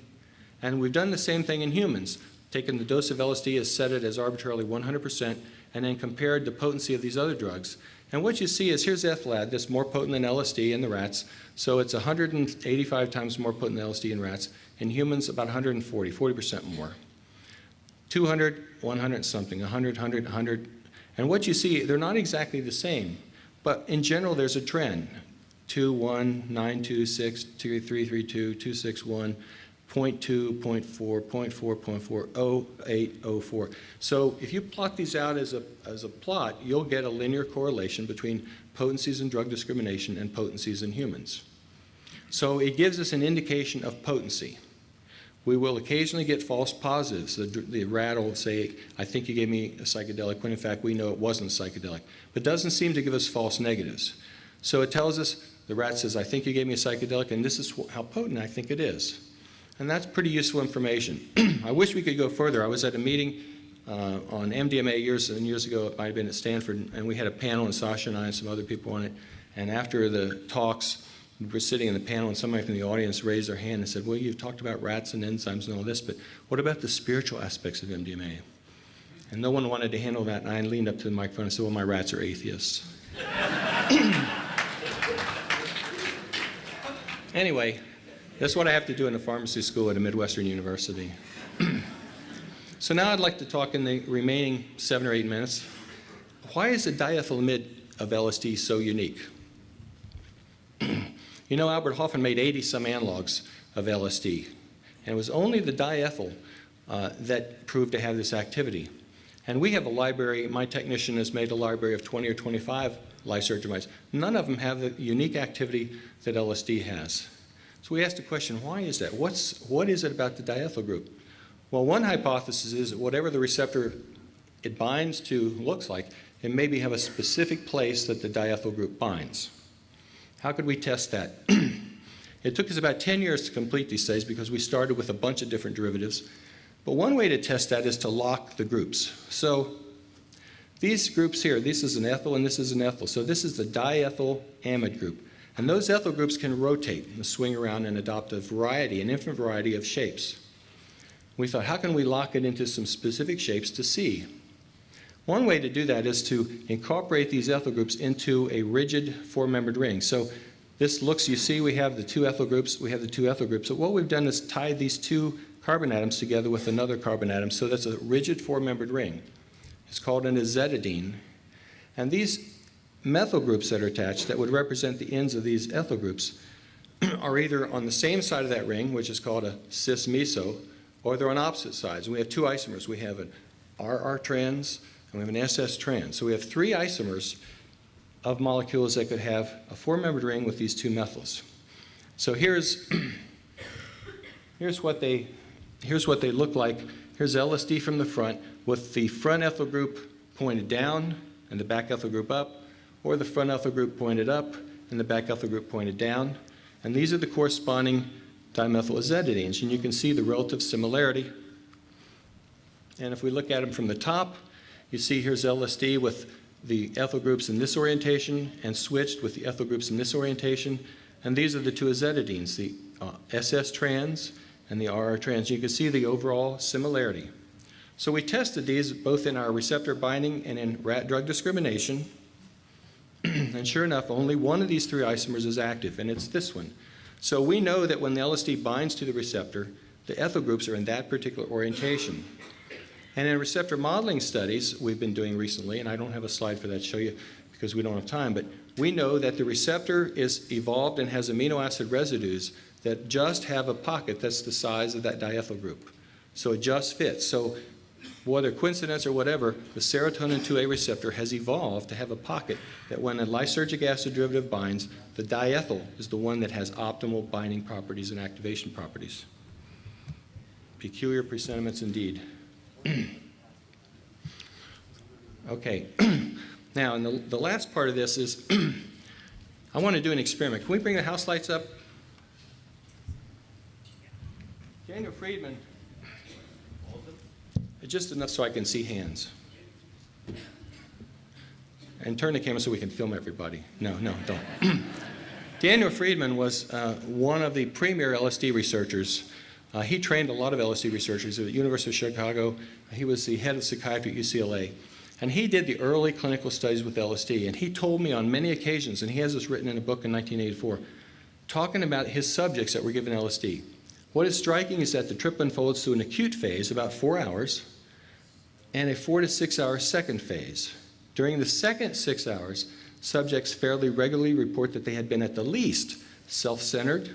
B: and we've done the same thing in humans, taken the dose of LSD as set it as arbitrarily 100%, and then compared the potency of these other drugs. And what you see is here's ethlad, that's more potent than LSD in the rats. So it's 185 times more potent than LSD in rats. In humans, about 140, 40% more. 200, 100 something, 100, 100, 100. And what you see, they're not exactly the same. But in general, there's a trend. 2, 1, 9, 2, 6, 2, 3, 3, 2, 2, 6, 1. 0.2, 0.4, 0.4, 0.4, 0.8, 0.4. So if you plot these out as a, as a plot, you'll get a linear correlation between potencies in drug discrimination and potencies in humans. So it gives us an indication of potency. we will occasionally get false positives. The, the rat will say, I think you gave me a psychedelic, when in fact we know it wasn't psychedelic. But doesn't seem to give us false negatives. So it tells us, the rat says, I think you gave me a psychedelic, and this is how potent I think it is. And that's pretty useful information. [CLEARS THROAT] I wish we could go further. I was at a meeting uh, on MDMA years and years ago. It might have been at Stanford, and we had a panel, and Sasha and I and some other people on it. And after the talks, we were sitting in the panel, and somebody from the audience raised their hand and said, Well, you've talked about rats and enzymes and all this, but what about the spiritual aspects of MDMA? And no one wanted to handle that, and I leaned up to the microphone and said, Well, my rats are atheists. [CLEARS THROAT] anyway, that's what I have to do in a pharmacy school at a Midwestern university. [CLEARS THROAT] so now I'd like to talk in the remaining seven or eight minutes. Why is the diethylamide of LSD so unique? [CLEARS THROAT] you know, Albert Hoffman made 80 some analogs of LSD, and it was only the diethyl uh, that proved to have this activity. And we have a library, my technician has made a library of 20 or 25 lysergic mice. None of them have the unique activity that LSD has. So we asked the question, why is that? What's, what is it about the diethyl group? Well, one hypothesis is that whatever the receptor it binds to looks like, it maybe have a specific place that the diethyl group binds. How could we test that? [CLEARS THROAT] it took us about 10 years to complete these studies because we started with a bunch of different derivatives. But one way to test that is to lock the groups. So these groups here, this is an ethyl and this is an ethyl. So this is the diethyl amide group. And those ethyl groups can rotate and swing around and adopt a variety, an infinite variety of shapes. We thought, how can we lock it into some specific shapes to see? One way to do that is to incorporate these ethyl groups into a rigid four-membered ring. So this looks, you see we have the two ethyl groups, we have the two ethyl groups. So what we've done is tied these two carbon atoms together with another carbon atom. So that's a rigid four-membered ring. It's called an azetidine. And these methyl groups that are attached that would represent the ends of these ethyl groups [CLEARS THROAT] are either on the same side of that ring, which is called a cis-meso, or they're on opposite sides. And we have two isomers. We have an RR trans and we have an SS trans. So we have three isomers of molecules that could have a four-membered ring with these two methyls. So here's, [CLEARS THROAT] here's, what they, here's what they look like. Here's LSD from the front with the front ethyl group pointed down and the back ethyl group up or the front ethyl group pointed up and the back ethyl group pointed down. And these are the corresponding dimethylazetidines, and you can see the relative similarity. And if we look at them from the top, you see here's LSD with the ethyl groups in this orientation and switched with the ethyl groups in this orientation. And these are the two azetidines, the uh, SS trans and the RR trans. You can see the overall similarity. So we tested these both in our receptor binding and in rat drug discrimination. [CLEARS THROAT] and sure enough, only one of these three isomers is active, and it's this one. So we know that when the LSD binds to the receptor, the ethyl groups are in that particular orientation. And in receptor modeling studies we've been doing recently, and I don't have a slide for that to show you because we don't have time, but we know that the receptor is evolved and has amino acid residues that just have a pocket that's the size of that diethyl group. So it just fits. So whether coincidence or whatever, the serotonin 2A receptor has evolved to have a pocket that when a lysergic acid derivative binds, the diethyl is the one that has optimal binding properties and activation properties. Peculiar presentiments indeed. [CLEARS THROAT] okay, [CLEARS THROAT] now and the, the last part of this is [CLEARS THROAT] I want to do an experiment. Can we bring the house lights up? Daniel Friedman just enough so I can see hands. And turn the camera so we can film everybody. No, no, don't. [CLEARS THROAT] Daniel Friedman was uh, one of the premier LSD researchers. Uh, he trained a lot of LSD researchers at the University of Chicago. He was the head of psychiatry at UCLA. And he did the early clinical studies with LSD. And he told me on many occasions, and he has this written in a book in 1984, talking about his subjects that were given LSD. What is striking is that the trip unfolds through an acute phase, about four hours, and a four to six hour second phase. During the second six hours, subjects fairly regularly report that they had been at the least self-centered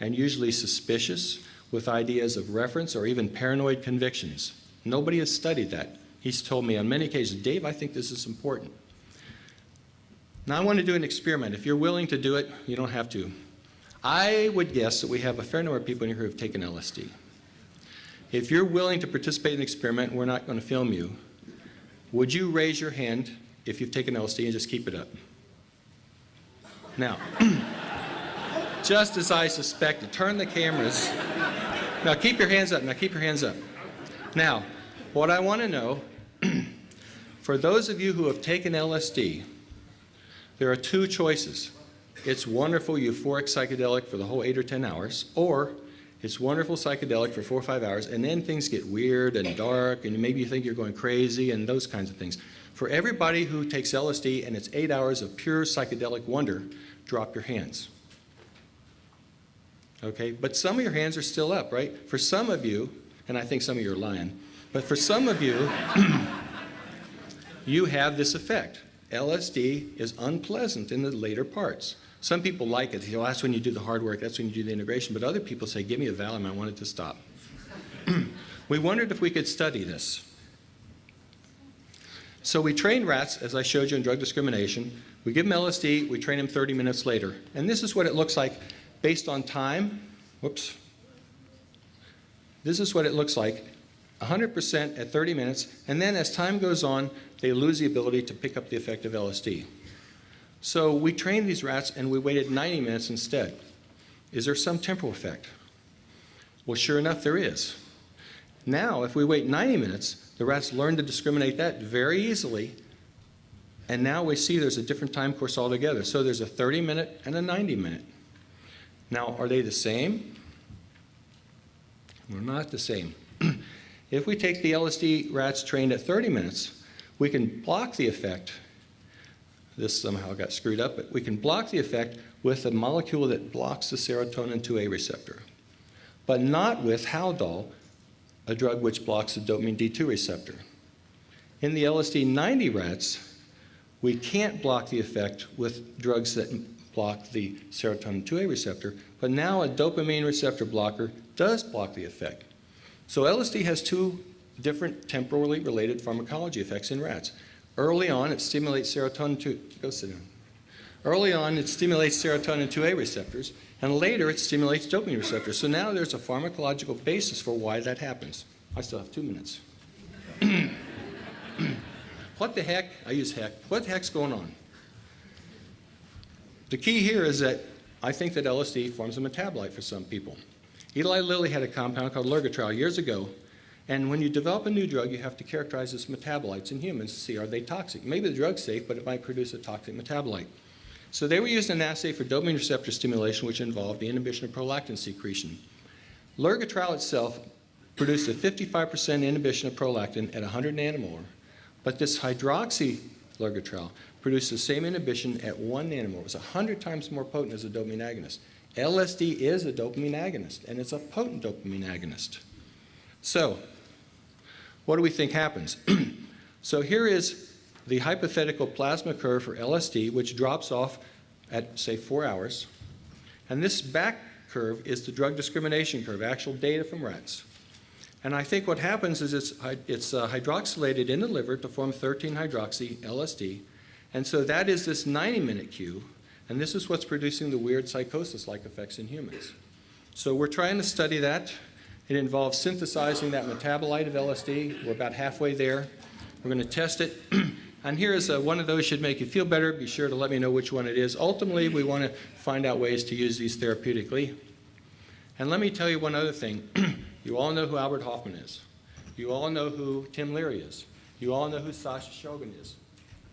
B: and usually suspicious with ideas of reference or even paranoid convictions. Nobody has studied that. He's told me on many occasions, Dave, I think this is important. Now I want to do an experiment. If you're willing to do it, you don't have to. I would guess that we have a fair number of people in here who have taken LSD. If you're willing to participate in the experiment, we're not going to film you. Would you raise your hand if you've taken LSD and just keep it up? Now, [CLEARS THROAT] just as I suspected, turn the cameras. Now keep your hands up. Now keep your hands up. Now, what I want to know, [CLEARS THROAT] for those of you who have taken LSD, there are two choices. It's wonderful euphoric psychedelic for the whole eight or 10 hours, or it's wonderful psychedelic for four or five hours, and then things get weird and dark, and maybe you think you're going crazy and those kinds of things. For everybody who takes LSD and it's eight hours of pure psychedelic wonder, drop your hands. Okay, but some of your hands are still up, right? For some of you, and I think some of you are lying, but for some of you, [CLEARS THROAT] you have this effect. LSD is unpleasant in the later parts. Some people like it. You know, that's when you do the hard work. That's when you do the integration. But other people say, give me a Valium. I want it to stop. [CLEARS THROAT] we wondered if we could study this. So we train rats, as I showed you in drug discrimination. We give them LSD. We train them 30 minutes later. And this is what it looks like based on time. Whoops. This is what it looks like 100% at 30 minutes. And then as time goes on, they lose the ability to pick up the effect of LSD. So we trained these rats and we waited 90 minutes instead. Is there some temporal effect? Well, sure enough, there is. Now, if we wait 90 minutes, the rats learn to discriminate that very easily, and now we see there's a different time course altogether. So there's a 30 minute and a 90 minute. Now, are they the same? We're not the same. [CLEARS THROAT] if we take the LSD rats trained at 30 minutes, we can block the effect this somehow got screwed up, but we can block the effect with a molecule that blocks the serotonin 2A receptor, but not with Haldol, a drug which blocks the dopamine D2 receptor. In the LSD 90 rats, we can't block the effect with drugs that block the serotonin 2A receptor, but now a dopamine receptor blocker does block the effect. So LSD has two different temporally related pharmacology effects in rats. Early on, it stimulates serotonin 2, go sit down. Early on, it stimulates serotonin 2A receptors, and later it stimulates dopamine receptors. So now there's a pharmacological basis for why that happens. I still have two minutes. [CLEARS THROAT] what the heck, I use heck, what the heck's going on? The key here is that I think that LSD forms a metabolite for some people. Eli Lilly had a compound called Lurgatrel years ago and when you develop a new drug, you have to characterize its metabolites in humans to see are they toxic. Maybe the drug's safe, but it might produce a toxic metabolite. So they were using an assay for dopamine receptor stimulation, which involved the inhibition of prolactin secretion. Lurgatrel itself produced a 55% inhibition of prolactin at 100 nanomolar, but this hydroxy Lurgatrel produced the same inhibition at 1 nanomolar. It was 100 times more potent as a dopamine agonist. LSD is a dopamine agonist, and it's a potent dopamine agonist. So what do we think happens? [CLEARS THROAT] so here is the hypothetical plasma curve for LSD, which drops off at, say, four hours. And this back curve is the drug discrimination curve, actual data from rats. And I think what happens is it's, it's uh, hydroxylated in the liver to form 13-hydroxy LSD. And so that is this 90-minute cue. And this is what's producing the weird psychosis-like effects in humans. So we're trying to study that. It involves synthesizing that metabolite of LSD. We're about halfway there. We're going to test it. [CLEARS THROAT] and here is a, one of those should make you feel better. Be sure to let me know which one it is. Ultimately, we want to find out ways to use these therapeutically. And let me tell you one other thing. [CLEARS THROAT] you all know who Albert Hoffman is. You all know who Tim Leary is. You all know who Sasha Shulgin is.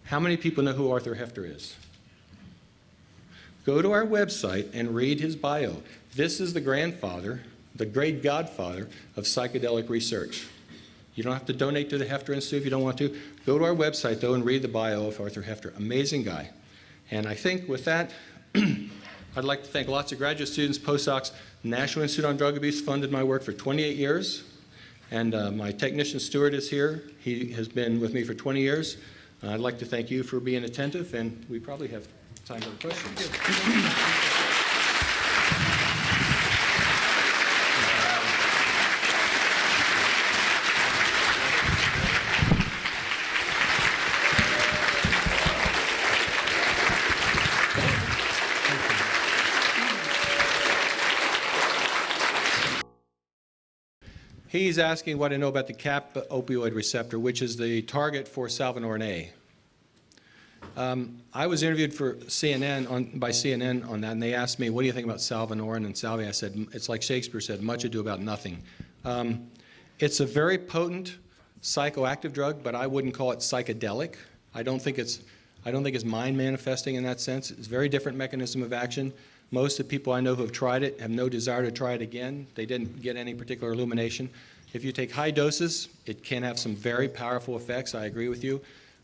B: How many people know who Arthur Hefter is? Go to our website and read his bio. This is the grandfather the great godfather of psychedelic research. You don't have to donate to the Hefter Institute if you don't want to. Go to our website, though, and read the bio of Arthur Hefter. Amazing guy. And I think with that, [CLEARS THROAT] I'd like to thank lots of graduate students, postdocs. National Institute on Drug Abuse funded my work for 28 years. And uh, my technician Stuart is here. He has been with me for 20 years. Uh, I'd like to thank you for being attentive, and we probably have time for questions. He's asking what I know about the kappa opioid receptor, which is the target for salvinorin A. Um, I was interviewed for CNN on, by CNN on that, and they asked me, "What do you think about salvinorin and salvia?" I said, "It's like Shakespeare said, much ado about nothing." Um, it's a very potent psychoactive drug, but I wouldn't call it psychedelic. I don't think it's I don't think it's mind manifesting in that sense. It's a very different mechanism of action. Most of the people I know who have tried it have no desire to try it again. They didn't get any particular illumination. If you take high doses, it can have some very powerful effects. I agree with you.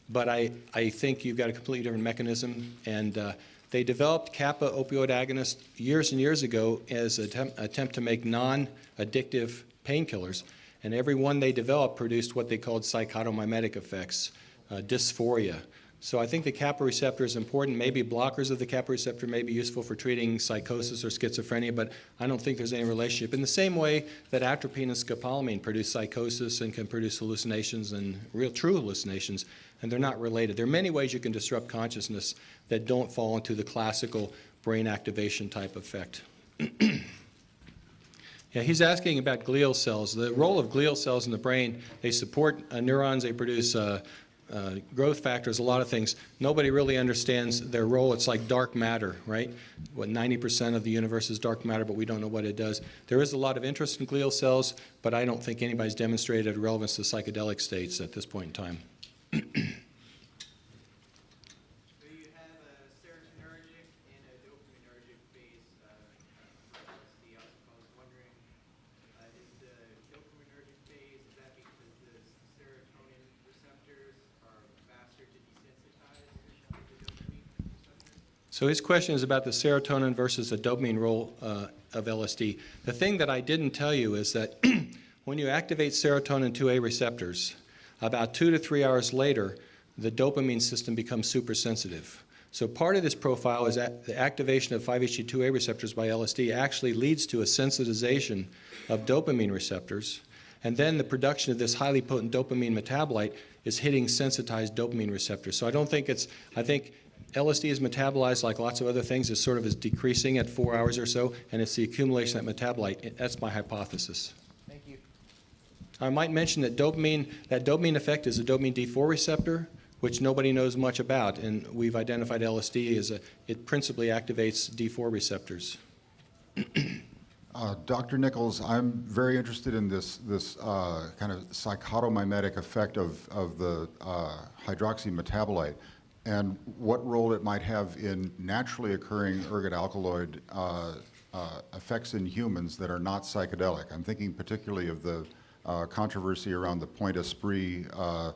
B: But I, I think you've got a completely different mechanism. And uh, they developed kappa opioid agonist years and years ago as an attempt, attempt to make non-addictive painkillers. And every one they developed produced what they called psychotomimetic effects, uh, dysphoria. So I think the kappa receptor is important. Maybe blockers of the kappa receptor may be useful for treating psychosis or schizophrenia, but I don't think there's any relationship. In the same way that atropine and scopolamine produce psychosis and can produce hallucinations and real true hallucinations, and they're not related. There are many ways you can disrupt consciousness that don't fall into the classical brain activation type effect. [CLEARS THROAT] Yeah, he's asking about glial cells. The role of glial cells in the brain, they support uh, neurons, they produce uh, uh, growth factors, a lot of things. Nobody really understands their role. It's like dark matter, right? What 90% of the universe is dark matter, but we don't know what it does. There is a lot of interest in glial cells, but I don't think anybody's demonstrated relevance to psychedelic states at this point in time.
A: So you have a serotonergic and a dopaminergic phase uh, uh, for LSD. I was, I was wondering, uh, is the dopaminergic phase, is that because the serotonin receptors are faster to desensitize than the dopamine receptors?
B: So his question is about the serotonin versus the dopamine role uh, of LSD. The thing that I didn't tell you is that [CLEARS THROAT] when you activate serotonin 2A receptors, about two to three hours later, the dopamine system becomes supersensitive. So part of this profile is that the activation of 5-HT2A receptors by LSD actually leads to a sensitization of dopamine receptors, and then the production of this highly potent dopamine metabolite is hitting sensitized dopamine receptors. So I don't think it's, I think LSD is metabolized like lots of other things, it sort of is decreasing at four hours or so, and it's the accumulation of that metabolite. That's my hypothesis.
A: Thank you.
B: I might mention that dopamine, that dopamine effect is a dopamine D4 receptor, which nobody knows much about, and we've identified LSD as a, it principally activates D4 receptors. [CLEARS THROAT]
C: Uh, Dr. Nichols, I'm very interested in this, this uh, kind of psychotomimetic effect of, of the uh, hydroxy metabolite and what role it might have in naturally occurring ergot alkaloid uh, uh, effects in humans that are not psychedelic. I'm thinking particularly of the uh, controversy around the Point Esprit uh,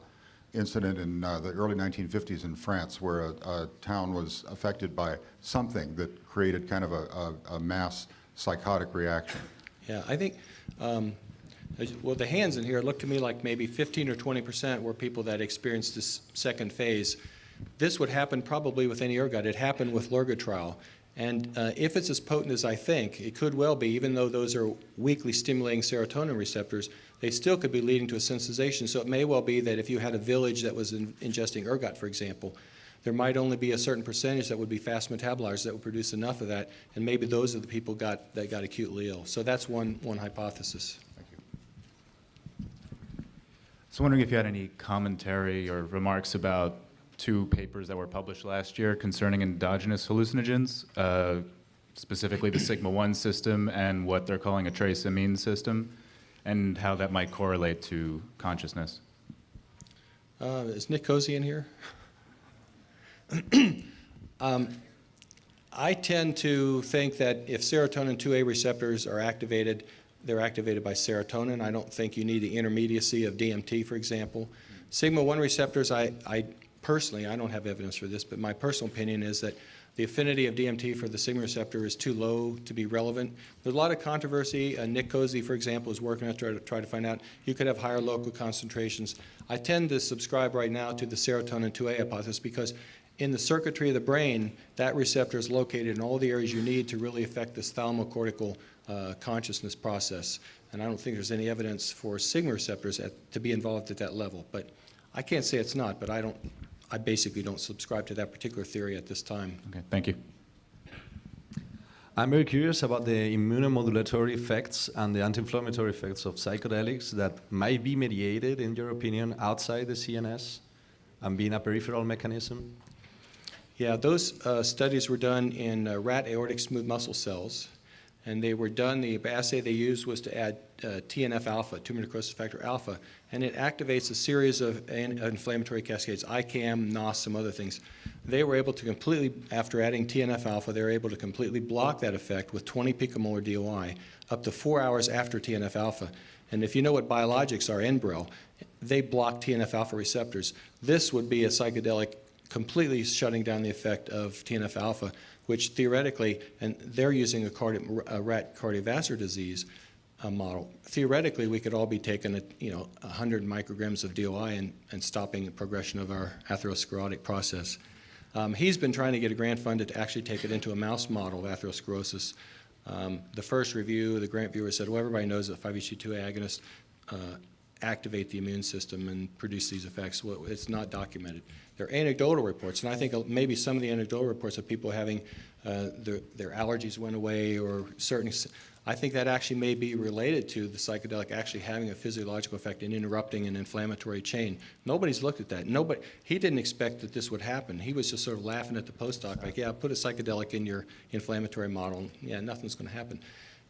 C: incident in uh, the early 1950s in France where a, a town was affected by something that created kind of a, a, a mass psychotic reaction.
B: Yeah, I think, um, well, the hands in here look to me like maybe 15 or 20 percent were people that experienced this second phase. This would happen probably with any ergot. It happened with lurgotrol. And uh, if it's as potent as I think, it could well be, even though those are weakly stimulating serotonin receptors, they still could be leading to a sensitization. So it may well be that if you had a village that was in, ingesting ergot, for example, there might only be a certain percentage that would be fast metabolizers that would produce enough of that, and maybe those are the people got, that got acutely ill. So that's one, one hypothesis.
C: Thank you.
D: So wondering if you had any commentary or remarks about two papers that were published last year concerning endogenous hallucinogens, uh, specifically the sigma-1 system and what they're calling a trace amine system, and how that might correlate to consciousness.
B: Uh, Is Nick Cozy in here? [CLEARS THROAT] Um, I tend to think that if serotonin 2A receptors are activated, they're activated by serotonin. I don't think you need the intermediacy of DMT, for example. Sigma-1 receptors, I, I personally, I don't have evidence for this, but my personal opinion is that the affinity of DMT for the sigma receptor is too low to be relevant. There's a lot of controversy. Uh, Nick Cozy, for example, is working on try to try to find out you could have higher local concentrations. I tend to subscribe right now to the serotonin 2A hypothesis because in the circuitry of the brain, that receptor is located in all the areas you need to really affect this thalamocortical uh, consciousness process. And I don't think there's any evidence for sigma receptors at, to be involved at that level. But I can't say it's not, but I don't, I basically don't subscribe to that particular theory at this time.
D: Okay, thank you.
E: I'm very curious about the immunomodulatory effects and the anti-inflammatory effects of psychedelics that might be mediated, in your opinion, outside the CNS and being a peripheral mechanism.
B: Yeah, those uh, studies were done in uh, rat aortic smooth muscle cells, and they were done, the assay they used was to add uh, TNF-alpha, tumor necrosis factor alpha, and it activates a series of inflammatory cascades, ICAM, NOS, some other things. They were able to completely, after adding TNF-alpha, they were able to completely block that effect with 20 picomolar DOI up to four hours after TNF-alpha. And if you know what biologics are, Enbrel, they block TNF-alpha receptors. This would be a psychedelic completely shutting down the effect of TNF-alpha, which theoretically, and they're using a, cardi- a rat cardiovascular disease uh, model. Theoretically, we could all be taking, a, you know, 100 micrograms of DOI and, and stopping the progression of our atherosclerotic process. Um, he's been trying to get a grant funded to actually take it into a mouse model of atherosclerosis. Um, the first review, the grant viewer said, well, everybody knows that 5-HT2 agonists uh, activate the immune system and produce these effects. Well, it's not documented. There are anecdotal reports, and I think uh, maybe some of the anecdotal reports of people having uh, their, their allergies went away or certain, I think that actually may be related to the psychedelic actually having a physiological effect in interrupting an inflammatory chain. Nobody's looked at that. Nobody, he didn't expect that this would happen. He was just sort of laughing at the postdoc, like, yeah, put a psychedelic in your inflammatory model. Yeah, nothing's going to happen.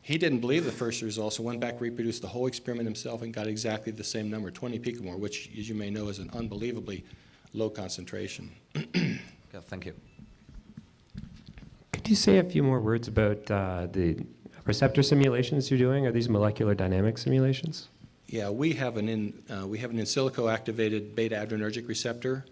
B: He didn't believe the first results, so went back, reproduced the whole experiment himself, and got exactly the same number, 20 picomore, which, as you may know, is an unbelievably low concentration. [CLEARS THROAT]
E: Okay, thank you.
F: Could you say a few more words about uh, the receptor simulations you're doing? Are these molecular dynamic simulations?
B: Yeah, we have an in, uh, we have an in silico activated beta adrenergic receptor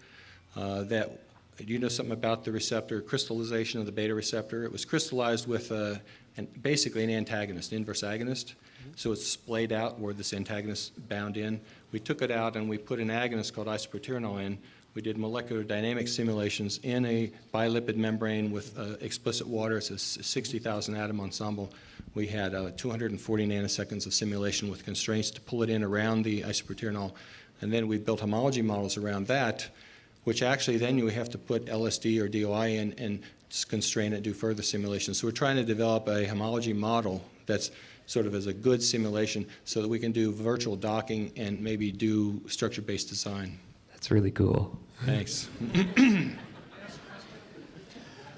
B: uh, that, do you know something about the receptor, crystallization of the beta receptor? It was crystallized with uh, an, basically an antagonist, inverse agonist. So it's splayed out where this antagonist bound in. We took it out and we put an agonist called isoproterenol in. We did molecular dynamic simulations in a bilipid membrane with uh, explicit water. It's a 60,000 atom ensemble. We had uh, 240 nanoseconds of simulation with constraints to pull it in around the isoproterenol. And then we built homology models around that, which actually then you have to put LSD or DOI in and constrain it, do further simulations. So we're trying to develop a homology model that's sort of as a good simulation so that we can do virtual docking and maybe do structure-based design.
F: That's really cool.
B: Thanks. [CLEARS THROAT]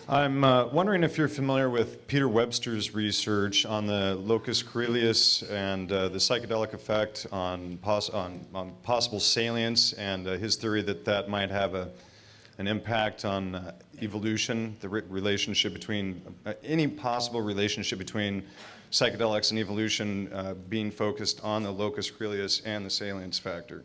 G: I'm uh, wondering if you're familiar with Peter Webster's research on the locus coeruleus and uh, the psychedelic effect on, pos- on, on possible salience and uh, his theory that that might have a, an impact on uh, evolution, the re- relationship between, uh, any possible relationship between psychedelics and evolution uh, being focused on the locus coeruleus and the salience factor.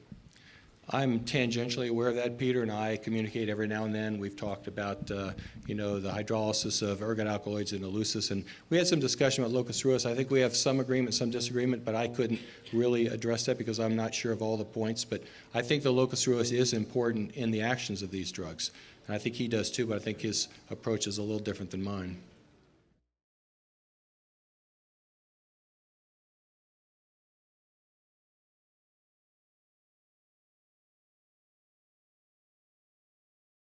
B: I'm tangentially aware of that. Peter and I communicate every now and then. We've talked about, uh, you know, the hydrolysis of ergot alkaloids and eleusis, and we had some discussion about locus coeruleus. I think we have some agreement, some disagreement, but I couldn't really address that because I'm not sure of all the points. But I think the locus coeruleus is important in the actions of these drugs, and I think he does too. But I think his approach is a little different than mine.